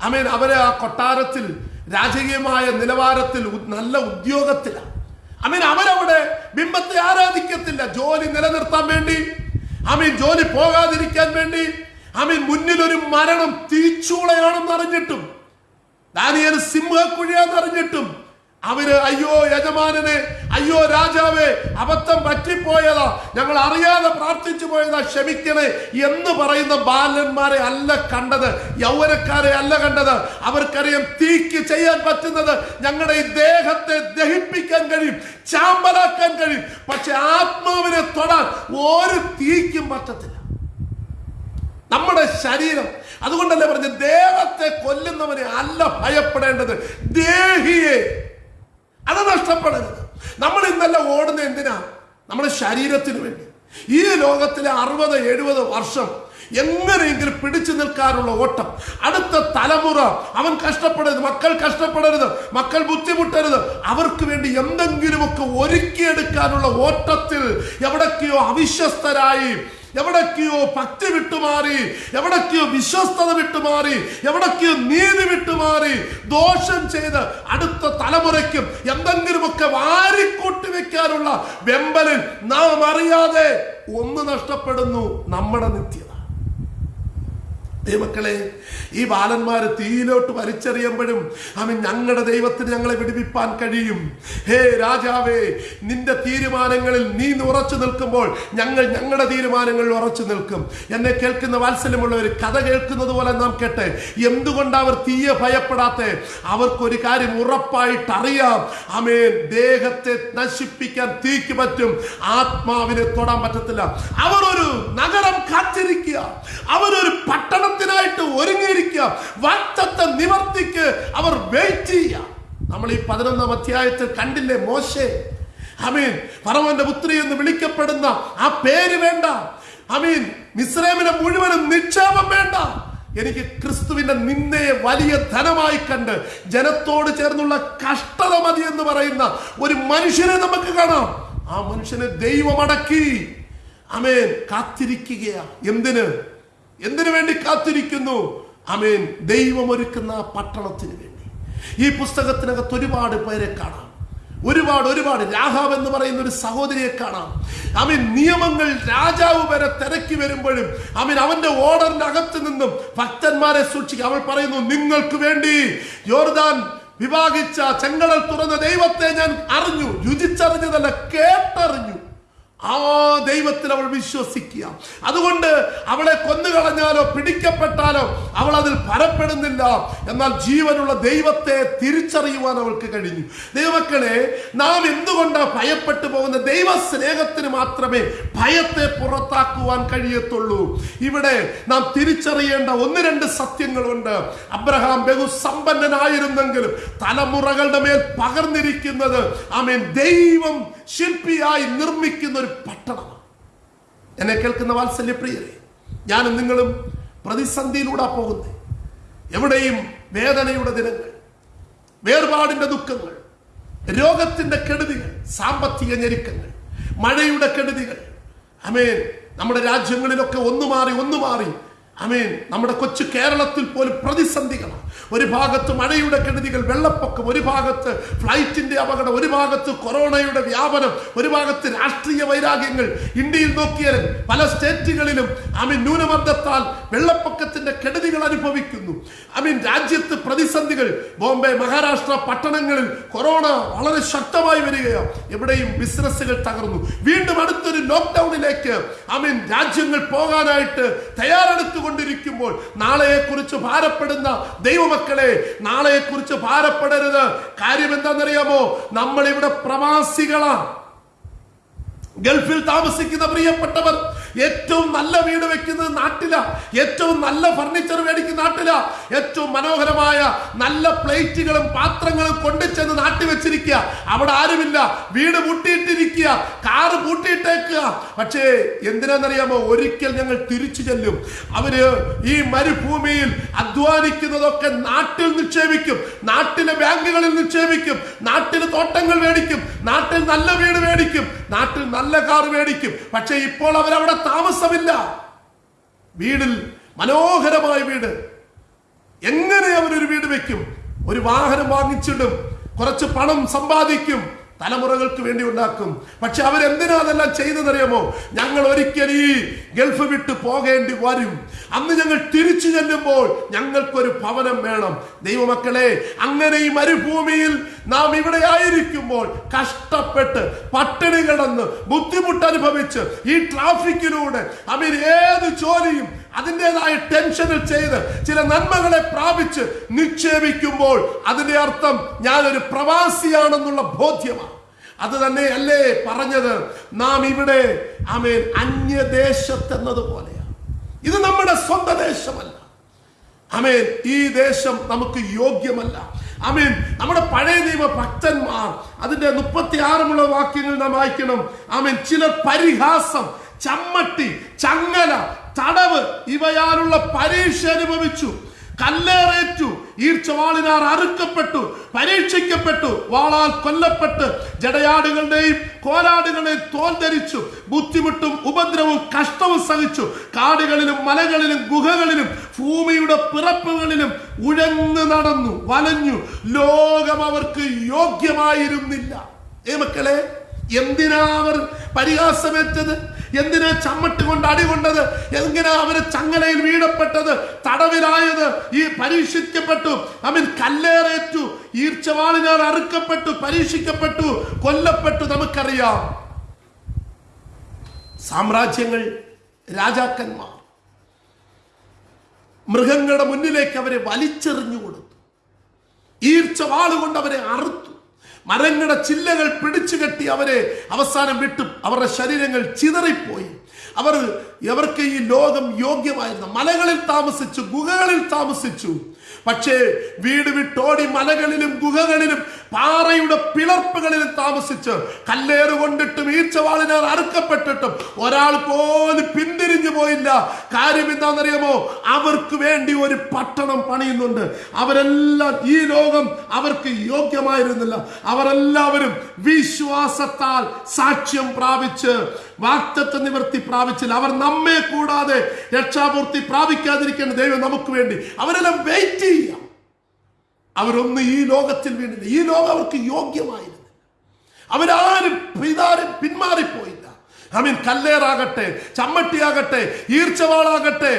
അമീൻ അവരെ ആ കൊട്ടാരത്തിൽ രാജകീയമായ നിലവാരത്തിൽ നല്ല ഉദ്യോഗത്തിലാണ് അമീൻ അവരവിടെ ബിംബത്തെ ആരാധിക്കത്തില്ല. ജോലി നിലനിർത്താൻ വേണ്ടി അമീൻ ജോലി പോകാതിരിക്കാൻ വേണ്ടി അമീൻ മുന്നിൽ ഒരു മരണം തീച്ചൂളയാണെന്ന് അറിഞ്ഞിട്ടും ദാനിയൽ സിംഹക്കുഴിയാണെന്ന് അറിഞ്ഞിട്ടും അവർ അയ്യോ യജമാനനെ അയ്യോ രാജാവേ അബദ്ധം പറ്റിപ്പോയതാ. ഞങ്ങൾ അറിയാതെ പ്രാർത്ഥിച്ചു പോയതാ ക്ഷമിക്കണേ എന്ന് പറയുന്ന ബാലന്മാരെ അല്ല കണ്ടത് യൗവനക്കാരെ അല്ല കണ്ടത്. അവർക്കറിയാം തീക്ക് ചെയ്യാൻ പറ്റുന്നത് ഞങ്ങളുടെ ഈ ദേഹത്തെ ദഹിപ്പിക്കാൻ കഴിയും ചാമ്പലാക്കാൻ കഴിയും. പക്ഷെ ആത്മാവിനെ തൊടാൻ ഒരു തീക്കും പറ്റത്തില്ല. നമ്മുടെ ശരീരം. അതുകൊണ്ടല്ലേ പറഞ്ഞ ദേഹത്തെ കൊല്ലുന്നവനെ അല്ല ഭയപ്പെടേണ്ടത്. ദേഹിയെ അത് നഷ്ടപ്പെടരുത്. നമ്മൾ ഇന്നലെ ഓടുന്ന എന്തിനാ? നമ്മുടെ ശരീരത്തിന് വേണ്ടി. ഈ ലോകത്തിലെ അറുപത് എഴുപത് വർഷം എങ്ങനെയെങ്കിലും പിടിച്ചു നിൽക്കാനുള്ള ഓട്ടം. അടുത്ത തലമുറ അവൻ കഷ്ടപ്പെടരുത് മക്കൾ കഷ്ടപ്പെടരുത് മക്കൾ ബുദ്ധിമുട്ടരുത്. അവർക്ക് വേണ്ടി എന്തെങ്കിലുമൊക്കെ ഒരുക്കിയെടുക്കാനുള്ള ഓട്ടത്തിൽ എവിടൊക്കെയോ അവിശ്വസ്തരായി എവിടൊക്കെയോ ഭക്തി വിട്ടുമാറി എവിടൊക്കെയോ വിശ്വസ്തത വിട്ടുമാറി എവിടൊക്കെയോ നീതി വിട്ടുമാറി ദോഷം ചെയ്ത് അടുത്ത തലമുറയ്ക്കും എന്തെങ്കിലുമൊക്കെ വാരിക്കൂട്ടി വെക്കാനുള്ള വെമ്പലിൽ നാം അറിയാതെ ഒന്ന് നഷ്ടപ്പെടുന്നു നമ്മുടെ നിത്യത ദൈവമക്കളെ ഈ ബാലന്മാരെ തീയിലോട്ട് വലിച്ചെറിയുമ്പോഴും അവൻ ഞങ്ങളുടെ ദൈവത്തിന് ഞങ്ങളെ വിടുവിപ്പാൻ കഴിയും. ഹേ രാജാവേ നിന്റെ തീരുമാനങ്ങളിൽ നീ ഉറച്ചു നിൽക്കുമ്പോൾ ഞങ്ങൾ ഞങ്ങളുടെ തീരുമാനങ്ങളിൽ ഉറച്ചു നിൽക്കും. എന്നെ കേൾക്കുന്ന വാത്സല്യമുള്ളവർ കഥ കേൾക്കുന്നത് പോലെ നാം കേട്ടെ. എന്തുകൊണ്ട് അവർ തീയെ ഭയപ്പെടാത്ത? അവർക്കൊരു കാര്യം ഉറപ്പായിട്ട് അറിയാം അമേൻ ദേഹത്തെ നശിപ്പിക്കാൻ തീക്ക് പറ്റും. ആത്മാവിനെ തൊടാൻ പറ്റത്തില്ല. അവർ ഒരു നഗരം കാത്തിരിക്കുക. അവരൊരു പട്ടണത്തിനായിട്ട് ഒരുങ്ങിയിരിക്കുക. വാക്തത്തെ നിവർത്തിക്ക് അവർ വെയിറ്റ് ചെയ്യുക. നമ്മൾ ഈ പതിനൊന്നാം അധ്യായത്തിൽ കണ്ടില്ലേ മോശേ? അമീൻ. പറവന്റെ പുത്രി എന്ന് വിളിക്കപ്പെടുന്ന ആ പേര് വേണ്ട. അമീൻ. മിസ്രൈമിനെ മുഴുവനും നിക്ഷേപം വേണ്ട. എനിക്ക് ക്രിസ്തുവിന്റെ നിന്നയെ വലിയ ധനമായി കണ്ട് ജനത്തോട് ചേർന്നുള്ള കഷ്ടത മതി എന്ന് പറയുന്ന ഒരു മനുഷ്യനെ നമുക്ക് കാണാം. ആ മനുഷ്യനെ ദൈവമടക്കി. അമേൻ. കാത്തിരിക്കുകയാ. എന്തിന്? എന്തിനു വേണ്ടി കാത്തിരിക്കുന്നു? അമേൻ ദൈവം ഒരുക്കുന്ന പട്ടണത്തിന് വേണ്ടി. ഈ പുസ്തകത്തിനകത്ത് ഒരുപാട് പേരെ കാണാം. ഒരുപാട് ഒരുപാട്. രാഹാവ് എന്ന് പറയുന്ന ഒരു സഹോദരിയെ കാണാം. അമീൻ നിയമങ്ങൾ രാജാവ് വരെ തിരക്കി വരുമ്പോഴും അമീൻ അവന്റെ ഓർഡറിന്റെ അകത്ത് നിന്നും ഭക്തന്മാരെ സൂക്ഷിക്കുക. അവൾ പറയുന്നു നിങ്ങൾക്ക് വേണ്ടി യോർദാൻ വിവാഹിച്ച ചെങ്കടൽ തുറന്ന ദൈവത്തെ ഞാൻ അറിഞ്ഞു രുചിച്ചറിഞ്ഞതല്ല കേട്ടറിഞ്ഞു. ആ ദൈവത്തിൽ അവൾ വിശ്വസിക്കുക. അതുകൊണ്ട് അവളെ കൊന്നുകളഞ്ഞാലോ പിടിക്കപ്പെട്ടാലോ അവൾ അതിൽ പരപ്പെടുന്നില്ല. എന്നാൽ ജീവനുള്ള ദൈവത്തെ തിരിച്ചറിയുവാൻ അവൾക്ക് കഴിഞ്ഞു. ദൈവമക്കളെ നാം എന്തുകൊണ്ടാണ് ഭയപ്പെട്ടു പോകുന്ന ദൈവ സ്നേഹത്തിന് മാത്രമേ ഭയത്തെ പുറത്താക്കുവാൻ കഴിയത്തുള്ളൂ? ഇവിടെ നാം തിരിച്ചറിയേണ്ട ഒന്ന് രണ്ട് സത്യങ്ങളുണ്ട്. അബ്രഹാം ബഹു സമ്പന്നനായിരുന്നെങ്കിലും തലമുറകളുടെ മേൽ പകർന്നിരിക്കുന്നത് ആമേൻ ദൈവം ശില്പിയായി നിർമ്മിക്കുന്ന ഒരു പട്ടണമാണ് എന്നെ കേൾക്കുന്ന വാത്സല്യപ്രിയരെ ഞാനും നിങ്ങളും പ്രതിസന്ധിയിലൂടെ പോകുന്നത് എവിടെയും വേദനയുടെ ദിനങ്ങൾ വേർപാടിന്റെ ദുഃഖങ്ങൾ രോഗത്തിന്റെ കെടുതികൾ സാമ്പത്തിക ഞെരുക്കങ്ങൾ മഴയുടെ കെടുതികൾ. അമേൻ. നമ്മുടെ രാജ്യങ്ങളിലൊക്കെ ഒന്നു മാറി ഒന്നു മാറി അമേൻ. നമ്മുടെ കൊച്ചു കേരളത്തിൽ പോലും പ്രതിസന്ധികളാണ് ഒരു ഭാഗത്ത് മഴയുടെ കെടുതികൾ വെള്ളപ്പൊക്കം ഒരു ഭാഗത്ത് ഫ്ലൈറ്റിന്റെ അപകടം ഒരു ഭാഗത്ത് കൊറോണയുടെ വ്യാപനം ഒരു ഭാഗത്ത് രാഷ്ട്രീയ വൈരാഗ്യങ്ങൾ. ഇന്ത്യയിൽ നോക്കിയാൽ പല സ്റ്റേറ്റുകളിലും അമീൻ ന്യൂനമർദ്ദത്താൽ വെള്ളപ്പൊക്കത്തിന്റെ കെടുതികൾ അനുഭവിക്കുന്നു. അമീൻ രാജ്യത്ത് പ്രതിസന്ധികൾ. ബോംബെ മഹാരാഷ്ട്ര പട്ടണങ്ങളിൽ കൊറോണ വളരെ ശക്തമായി വരികയാണ് എവിടെയും ബിസിനസ്സുകൾ തകർന്നു. വീണ്ടും അടുത്തൊരു ലോക്ക്ഡൌണിലേക്ക് അമീൻ രാജ്യങ്ങൾ പോകാനായിട്ട് തയ്യാറെടുത്തുകൊണ്ടിരിക്കുമ്പോൾ നാളെയെക്കുറിച്ച് ഭാരപ്പെടുന്ന ദൈവമക്കളെ നാളെയെക്കുറിച്ച് ഭാരപ്പെടരുത്. കാര്യം എന്താണെന്നറിയാമോ? നമ്മൾ ഇവിടെ പ്രവാസികളാണ് ഗൾഫിൽ താമസിക്കുന്ന പ്രിയപ്പെട്ടവർ ഏറ്റവും നല്ല വീട് വെക്കുന്നത് നാട്ടില. ഏറ്റവും നല്ല ഫർണിച്ചർ മേടിക്കുന്ന നാട്ടില. ഏറ്റവും മനോഹരമായ നല്ല പ്ലേറ്റുകളും പാത്രങ്ങളും കൊണ്ടുചെന്ന് നാട്ടി വെച്ചിരിക്കുക. അവിടെ ആരുമില്ല. വീട് പൂട്ടിയിട്ടിരിക്കുക. കാറ് പൂട്ടിയിട്ടേക്കുക. പക്ഷേ എന്തിനാണെന്നറിയാമോ? ഒരിക്കൽ ഞങ്ങൾ തിരിച്ചു ചെല്ലും. അവർ ഈ മരുഭൂമിയിൽ അധ്വാനിക്കുന്നതൊക്കെ നാട്ടിൽ നിക്ഷേപിക്കും. നാട്ടിലെ ബാങ്കുകളിൽ നിക്ഷേപിക്കും. നാട്ടിലെ തോട്ടങ്ങൾ മേടിക്കും. നാട്ടിൽ നല്ല വീട് മേടിക്കും. നാട്ടിൽ നല്ല കാർ മേടിക്കും. പക്ഷേ ഇപ്പോൾ അവരവിടെ താമസമില്ല. വീടിൽ മനോഹരമായ വീട്. എങ്ങനെ അവരൊരു വീട് വെക്കും? ഒരു വാഹനം വാങ്ങിച്ചിടും. കുറച്ച് പണം സമ്പാദിക്കും. തലമുറകൾക്ക് വേണ്ടി ഉണ്ടാക്കും. പക്ഷെ അവരെന്തിനാ അതെല്ലാം ചെയ്തതറിയാമോ ഞങ്ങൾ ഒരിക്കൽ ഈ ഗൾഫ് വിട്ട് പോകേണ്ടി വരും. അന്ന് ഞങ്ങൾ തിരിച്ചു ചെല്ലുമ്പോൾ ഞങ്ങൾക്കൊരു ഭവനം വേണം. ദൈവമക്കളെ അങ്ങനെ ഈ മരുഭൂമിയിൽ നാം ഇവിടെ ആയിരിക്കുമ്പോൾ കഷ്ടപ്പെട്ട് പട്ടിണി കിടന്ന് ബുദ്ധിമുട്ട് അനുഭവിച്ച് ഈ ട്രാഫിക്കിലൂടെ അവർ ഏത് ജോലിയും അതിന്റെതായ ടെൻഷനിൽ ചെയ്ത് ചില നന്മകളെ പ്രാപിച്ച് നിക്ഷേപിക്കുമ്പോൾ അതിന്റെ അർത്ഥം ഞാനൊരു പ്രവാസിയാണെന്നുള്ള ബോധ്യമാണ്. അത് തന്നെ അല്ലേ പറഞ്ഞത്? നാം ഇവിടെ ആമേൻ അന്യദേശത്തെന്നതുപോലെയാണ്. ഇത് നമ്മുടെ സ്വന്തം ദേശമല്ല. അമേൻ ഈ ദേശം നമുക്ക് യോഗ്യമല്ല. അമീൻ നമ്മുടെ പഴയ ദൈവ ഭക്തന്മാർ അതിന്റെ മുപ്പത്തി ആറുമുള്ള വാക്യങ്ങൾ നാം വായിക്കണം. അമീൻ ചിലർ പരിഹാസം ചമ്മട്ടി ചങ്ങല തടവ് ഇവയാലുള്ള പരീക്ഷ അനുഭവിച്ചു. കല്ലേറേറ്റു ഈർച്ചവാളിനാർ അറുക്കപ്പെട്ടു പരീക്ഷിക്കപ്പെട്ടു വാളാൽ കൊല്ലപ്പെട്ട് ജടയാടുകളുടെയും കോലാടുകളുടെയും തോൽ ധരിച്ചു ബുദ്ധിമുട്ടും ഉപദ്രവവും കഷ്ടവും സഹിച്ചു. കാടുകളിലും മലകളിലും ഗുഹകളിലും ഭൂമിയുടെ പിറപ്പുകളിലും ഉഴന്നു നടന്നു വലഞ്ഞു. ലോകം അവർക്ക് യോഗ്യമായിരുന്നില്ല. ഏ മക്കളെ എന്തിനാ അവർ പരിഹാസമേറ്റത്? എന്തിനാ ചമ്മട്ട് കൊണ്ട് അടി കൊണ്ടത്? എന്തിനാ അവർ ചങ്ങലയിൽ വീഴപ്പെട്ടത് തടവിലായത് ഈ പരീക്ഷിക്കപ്പെട്ടു. അവൻ കല്ലേറേറ്റു. ഈർച്ചവാളിനാൽ അറുക്കപ്പെട്ടു പരീക്ഷിക്കപ്പെട്ടു കൊല്ലപ്പെട്ടു നമുക്കറിയാം. സാമ്രാജ്യങ്ങൾ രാജാക്കന്മാർ മൃഗങ്ങളുടെ മുന്നിലേക്ക് അവരെ വലിച്ചെറിഞ്ഞു കൊടുത്തു. ഈർച്ചവാളുകൊണ്ട് അവരെ അറുത്തു. മരങ്ങളുടെ ചില്ലകൾ പിടിച്ചു കെട്ടി അവരെ അവസാനം വിട്ടു. അവരുടെ ശരീരങ്ങൾ ചിതറിപ്പോയി. അവർ അവർക്ക് ഈ ലോകം യോഗ്യമായിരുന്നു. മലകളിൽ താമസിച്ചു ഗുഹകളിൽ താമസിച്ചു. പക്ഷേ വീട് വിട്ടോടി മലകളിലും ഗുഹകളിലും പാറയുടെ പിളർപ്പുകളിലും താമസിച്ച് കല്ലേറ് കൊണ്ടിട്ടും ഈച്ചവാളിനാൽ അറുക്കപ്പെട്ടിട്ടും ഒരാൾ പോലും പിന്തിരിഞ്ഞു പോയില്ല. കാര്യം എന്താണെന്നറിയാമോ? അവർക്ക് വേണ്ടി ഒരു പട്ടണം പണിയുന്നുണ്ട്. അവരെല്ലാം ഈ ലോകം അവർക്ക് യോഗ്യമായിരുന്നില്ല. അവരെല്ലാവരും വിശ്വാസത്താൽ സാക്ഷ്യം പ്രാപിച്ച് വാക്തത്വ നിവൃത്തി പ്രാപിച്ചില്ല അവർ നമ്മെ കൂടാതെ രക്ഷാപൂർത്തി പ്രാപിക്കാതിരിക്കേണ്ട ദൈവം നമുക്ക് വേണ്ടി. അവരെല്ലാം വെയിറ്റ് ചെയ്യാം അവരൊന്നും ഈ ലോകത്തിൽ വീണില്ല. ഈ ലോകം അവർക്ക് യോഗ്യമായിരുന്നു അവരാരും പിതാരും പിന്മാറിപ്പോയില്ല. ഐ മീൻ കല്ലേറാകട്ടെ ചമ്മട്ടിയാകട്ടെ ഈർച്ചവാളാകട്ടെ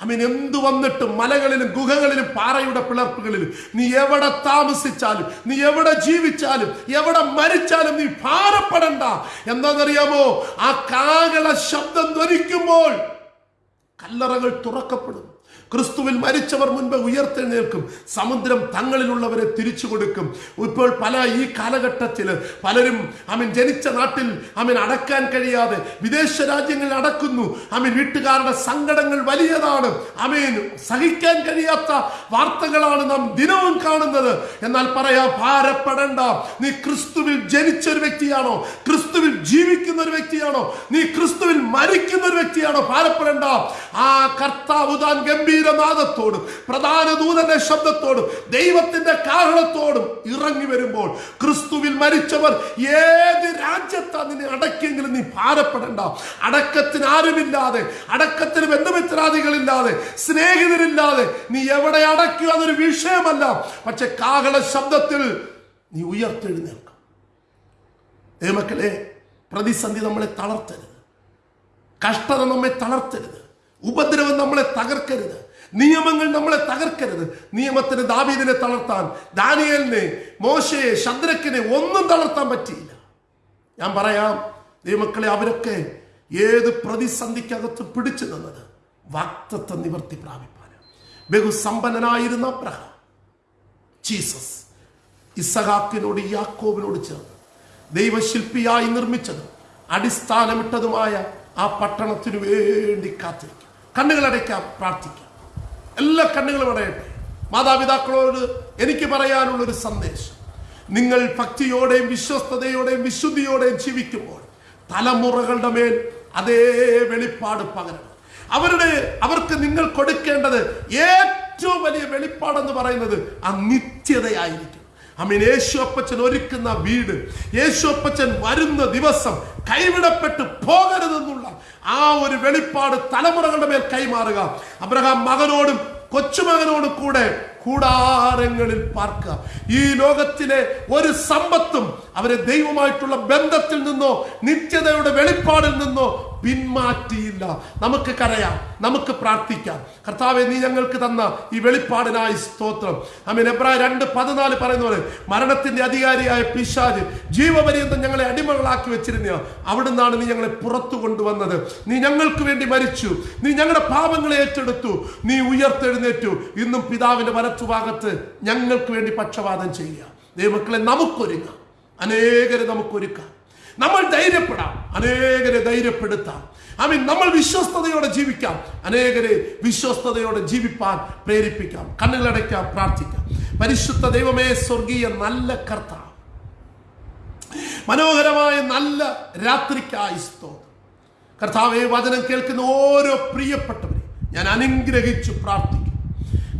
അമീൻ എന്തു വന്നിട്ടും മലകളിലും ഗുഹകളിലും പാറയുടെ പിളർപ്പുകളിലും നീ എവിടെ താമസിച്ചാലും നീ എവിടെ ജീവിച്ചാലും എവിടെ മരിച്ചാലും നീ പാറപ്പെടണ്ട എന്താണെന്നറിയാമോ? ആ കാകള ശബ്ദം ധരിക്കുമ്പോൾ കല്ലറകൾ തുറക്കപ്പെടും. ക്രിസ്തുവിൽ മരിച്ചവർ മുൻപ് ഉയർത്തെഴുന്നേൽക്കും. സമുദ്രം തങ്ങളിലുള്ളവരെ തിരിച്ചു കൊടുക്കും. ഇപ്പോൾ പല ഈ കാലഘട്ടത്തിൽ പലരും അമീൻ ജനിച്ച നാട്ടിൽ അമീൻ അടക്കാൻ കഴിയാതെ വിദേശ രാജ്യങ്ങളിൽ അടക്കുന്നു. അമീൻ വീട്ടുകാരുടെ സങ്കടങ്ങൾ വലിയതാണ്. അമീൻ സഹിക്കാൻ കഴിയാത്ത വാർത്തകളാണ് നാം ദിനവും കാണുന്നത്. എന്നാൽ പറയാ ഭാരപ്പെടേണ്ട. നീ ക്രിസ്തുവിൽ ജനിച്ച ഒരു വ്യക്തിയാണോ? ക്രിസ്തുവിൽ ജീവിക്കുന്ന ഒരു വ്യക്തിയാണോ? നീ ക്രിസ്തുവിൽ മരിക്കുന്ന ഒരു വ്യക്തിയാണോ? ഭാരപ്പെടേണ്ട. ആ കർത്താവ് താൻ ഗംഭീരനാദത്തോടും പ്രധാന ദൂതന്റെ ശബ്ദത്തോടും ദൈവത്തിന്റെ കാഹളത്തോടും ഇറങ്ങി വരുമ്പോൾ ക്രിസ്തുവിൽ മരിച്ചവർ ഏത് രാജ്യത്താ നിന്നെ അടക്കിയെങ്കിലും നീ ഭാരപ്പെടേണ്ട. അടക്കത്തിന് ആരുമില്ലാതെ അടക്കത്തിന് ബന്ധുമിത്രാദികളില്ലാതെ സ്നേഹിതരില്ലാതെ നീ എവിടെ അടക്കുക അതൊരു വിഷയമല്ല. പക്ഷെ കാഹള ശബ്ദത്തിൽ നീ ഉയർത്തെഴുന്നേൽക്കും. ദൈവമക്കളെ പ്രതിസന്ധി നമ്മളെ തളർത്തരുത്. കഷ്ടത നമ്മെ തളർത്തരുത്. ഉപദ്രവം നമ്മളെ തകർക്കരുത്. നിയമങ്ങൾ നമ്മളെ തകർക്കരുത്. നിയമത്തിന് ദാവീദിനെ തളർത്താൻ ദാനിയലിനെ മോശയെ ശന്ദ്രക്കിനെ ഒന്നും തളർത്താൻ പറ്റിയില്ല. ഞാൻ പറയാം ദൈവമക്കളെ അവരൊക്കെ ഏത് പ്രതിസന്ധിക്കകത്ത് പിടിച്ചു നിന്നത്? വാക്തത്വ നിവർത്തി പ്രാപിപ്പാന് ബഹുസമ്പന്നനായിരുന്ന അബ്രഹാം ജീസസ് ഇസഹാക്കിനോട് യാക്കോബിനോട് ചേർന്ന് ദൈവശില്പിയായി നിർമ്മിച്ചതും അടിസ്ഥാനമിട്ടതുമായ ആ പട്ടണത്തിനു വേണ്ടി കാത്തിരിക്കും. കണ്ണുകളടയ്ക്കാം പ്രാർത്ഥിക്കാം. എല്ലാ കണ്ണുകളും അടയട്ടെ മാതാപിതാക്കളോട് എനിക്ക് പറയാനുള്ള ഒരു സന്ദേശം. നിങ്ങൾ ഭക്തിയോടെയും വിശ്വസ്തയോടെയും വിശുദ്ധിയോടെയും ജീവിക്കുമ്പോൾ തലമുറകളുടെ മേൽ അതേ വെളിപ്പാട് പകരണം. അവരുടെ അവർക്ക് നിങ്ങൾ കൊടുക്കേണ്ടത് ഏറ്റവും വലിയ വെളിപ്പാടെന്ന് പറയുന്നത് ആ നിത്യതയായിരിക്കും അമീൻ യേശു അപ്പച്ചൻ ഒരുക്കുന്ന വീട് യേശു അപ്പച്ചൻ വരുന്ന ദിവസം കൈവിടപ്പെട്ട് പോകരുതെന്നുള്ള ആ ഒരു വെളിപ്പാട് തലമുറകളുടെ മേൽ കൈമാറുക. അബ്രഹാം മകനോടും കൊച്ചുമകനോടും കൂടെ കൂടാരങ്ങളിൽ പാർക്കുക. ഈ ലോകത്തിലെ ഒരു സമ്പത്തും അവരെ ദൈവമായിട്ടുള്ള ബന്ധത്തിൽ നിന്നോ നിത്യതയുടെ വെളിപ്പാടിൽ നിന്നോ പിന്മാറ്റിയില്ല. നമുക്ക് കരയാം നമുക്ക് പ്രാർത്ഥിക്കാം. കർത്താവെ നീ ഞങ്ങൾക്ക് തന്ന ഈ വെളിപ്പാടിനായി സ്തോത്രം. അമീൻ എബ്രായ രണ്ട് പതിനാല് പറയുന്ന പോലെ മരണത്തിന്റെ അധികാരിയായ പിശാജ് ജീവപര്യന്തം ഞങ്ങളെ അടിമകളാക്കി വെച്ചിരുന്ന അവിടുന്നാണ് നീ ഞങ്ങളെ പുറത്തു കൊണ്ടുവന്നത്. നീ ഞങ്ങൾക്ക് വേണ്ടി മരിച്ചു. നീ ഞങ്ങളുടെ പാപങ്ങളെ ഏറ്റെടുത്തു. നീ ഉയർത്തെഴുന്നേറ്റു. ഇന്നും പിതാവിന്റെ വലത്തുഭാഗത്ത് ഞങ്ങൾക്ക് വേണ്ടി പക്ഷപാതം ചെയ്യുക. ദൈവമക്കളെ നമുക്കൊരുങ്ങാം. അനേകരെ നമുക്കൊരുക്കാം. നമ്മൾ ധൈര്യപ്പെടാം. അനേകരെ ധൈര്യപ്പെടുത്താം. ഐ മീൻ നമ്മൾ വിശ്വസ്തയോടെ ജീവിക്കാം. അനേകരെ വിശ്വസ്തയോടെ ജീവിപ്പാൻ പ്രേരിപ്പിക്കാം. കണ്ണുകളടയ്ക്കാം പ്രാർത്ഥിക്കാം. പരിശുദ്ധ ദൈവമേ സ്വർഗീയ നല്ല കർത്ത മനോഹരമായ നല്ല രാത്രിക്കായി സ്തോത്രം. കർത്താവെ വചനം കേൾക്കുന്ന ഓരോ പ്രിയപ്പെട്ടവരെ ഞാൻ അനുഗ്രഹിച്ചു പ്രാർത്ഥിക്കും.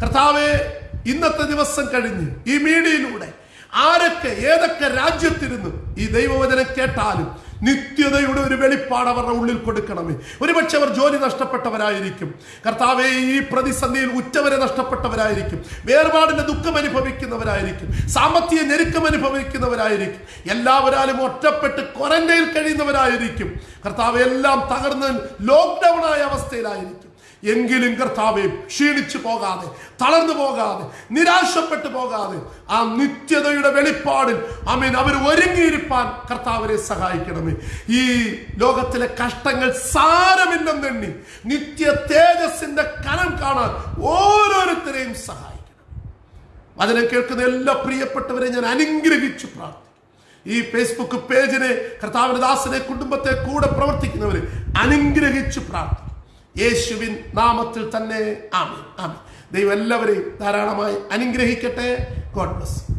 കർത്താവെ ഇന്നത്തെ ദിവസം കഴിഞ്ഞ് ഈ മീഡിയയിലൂടെ ആരൊക്കെ ഏതൊക്കെ രാജ്യത്തിരുന്ന് ഈ ദൈവവചനം കേട്ടാലും നിത്യതയുടെ ഒരു വെളിപ്പാട് അവരുടെ ഉള്ളിൽ കൊടുക്കണമേ. ഒരുപക്ഷെ അവർ ജോലി നഷ്ടപ്പെട്ടവരായിരിക്കും. കർത്താവെ ഈ പ്രതിസന്ധിയിൽ ഉറ്റവരെ നഷ്ടപ്പെട്ടവരായിരിക്കും. വേർപാടിന്റെ ദുഃഖം അനുഭവിക്കുന്നവരായിരിക്കും. സാമ്പത്തിക ഞെരുക്കം അനുഭവിക്കുന്നവരായിരിക്കും. എല്ലാവരാലും ഒറ്റപ്പെട്ട് ക്വാറന്റൈനിൽ കഴിയുന്നവരായിരിക്കും. കർത്താവ് എല്ലാം തകർന്ന് ലോക്ക്ഡൌൺ ആയ അവസ്ഥയിലായിരിക്കും. എങ്കിലും കർത്താവെ ക്ഷീണിച്ചു പോകാതെ തളർന്നു പോകാതെ നിരാശപ്പെട്ടു പോകാതെ ആ നിത്യതയുടെ വെളിപ്പാടിൽ അമീൻ അവർ ഒരുങ്ങിയിരിപ്പാൻ കർത്താവരെ സഹായിക്കണമേ. ഈ ലോകത്തിലെ കഷ്ടങ്ങൾ സാരമില്ലെന്നെണ്ണി നിത്യ തേജസ്സിന്റെ കനം കാണാൻ ഓരോരുത്തരെയും സഹായിക്കണം. വചനം കേൾക്കുന്ന എല്ലാ പ്രിയപ്പെട്ടവരെ ഞാൻ അനുഗ്രഹിച്ചു പ്രാർത്ഥിക്കും. ഈ ഫേസ്ബുക്ക് പേജിനെ കർത്താവിന്റെ ദാസനെ കുടുംബത്തെ കൂടെ പ്രവർത്തിക്കുന്നവരെ അനുഗ്രഹിച്ചു പ്രാർത്ഥിക്കും. യേശുവിൻ നാമത്തിൽ തന്നെ. ആമേൻ. ആമി ദൈവം എല്ലാവരെയും ധാരാളമായി അനുഗ്രഹിക്കട്ടെ. God bless.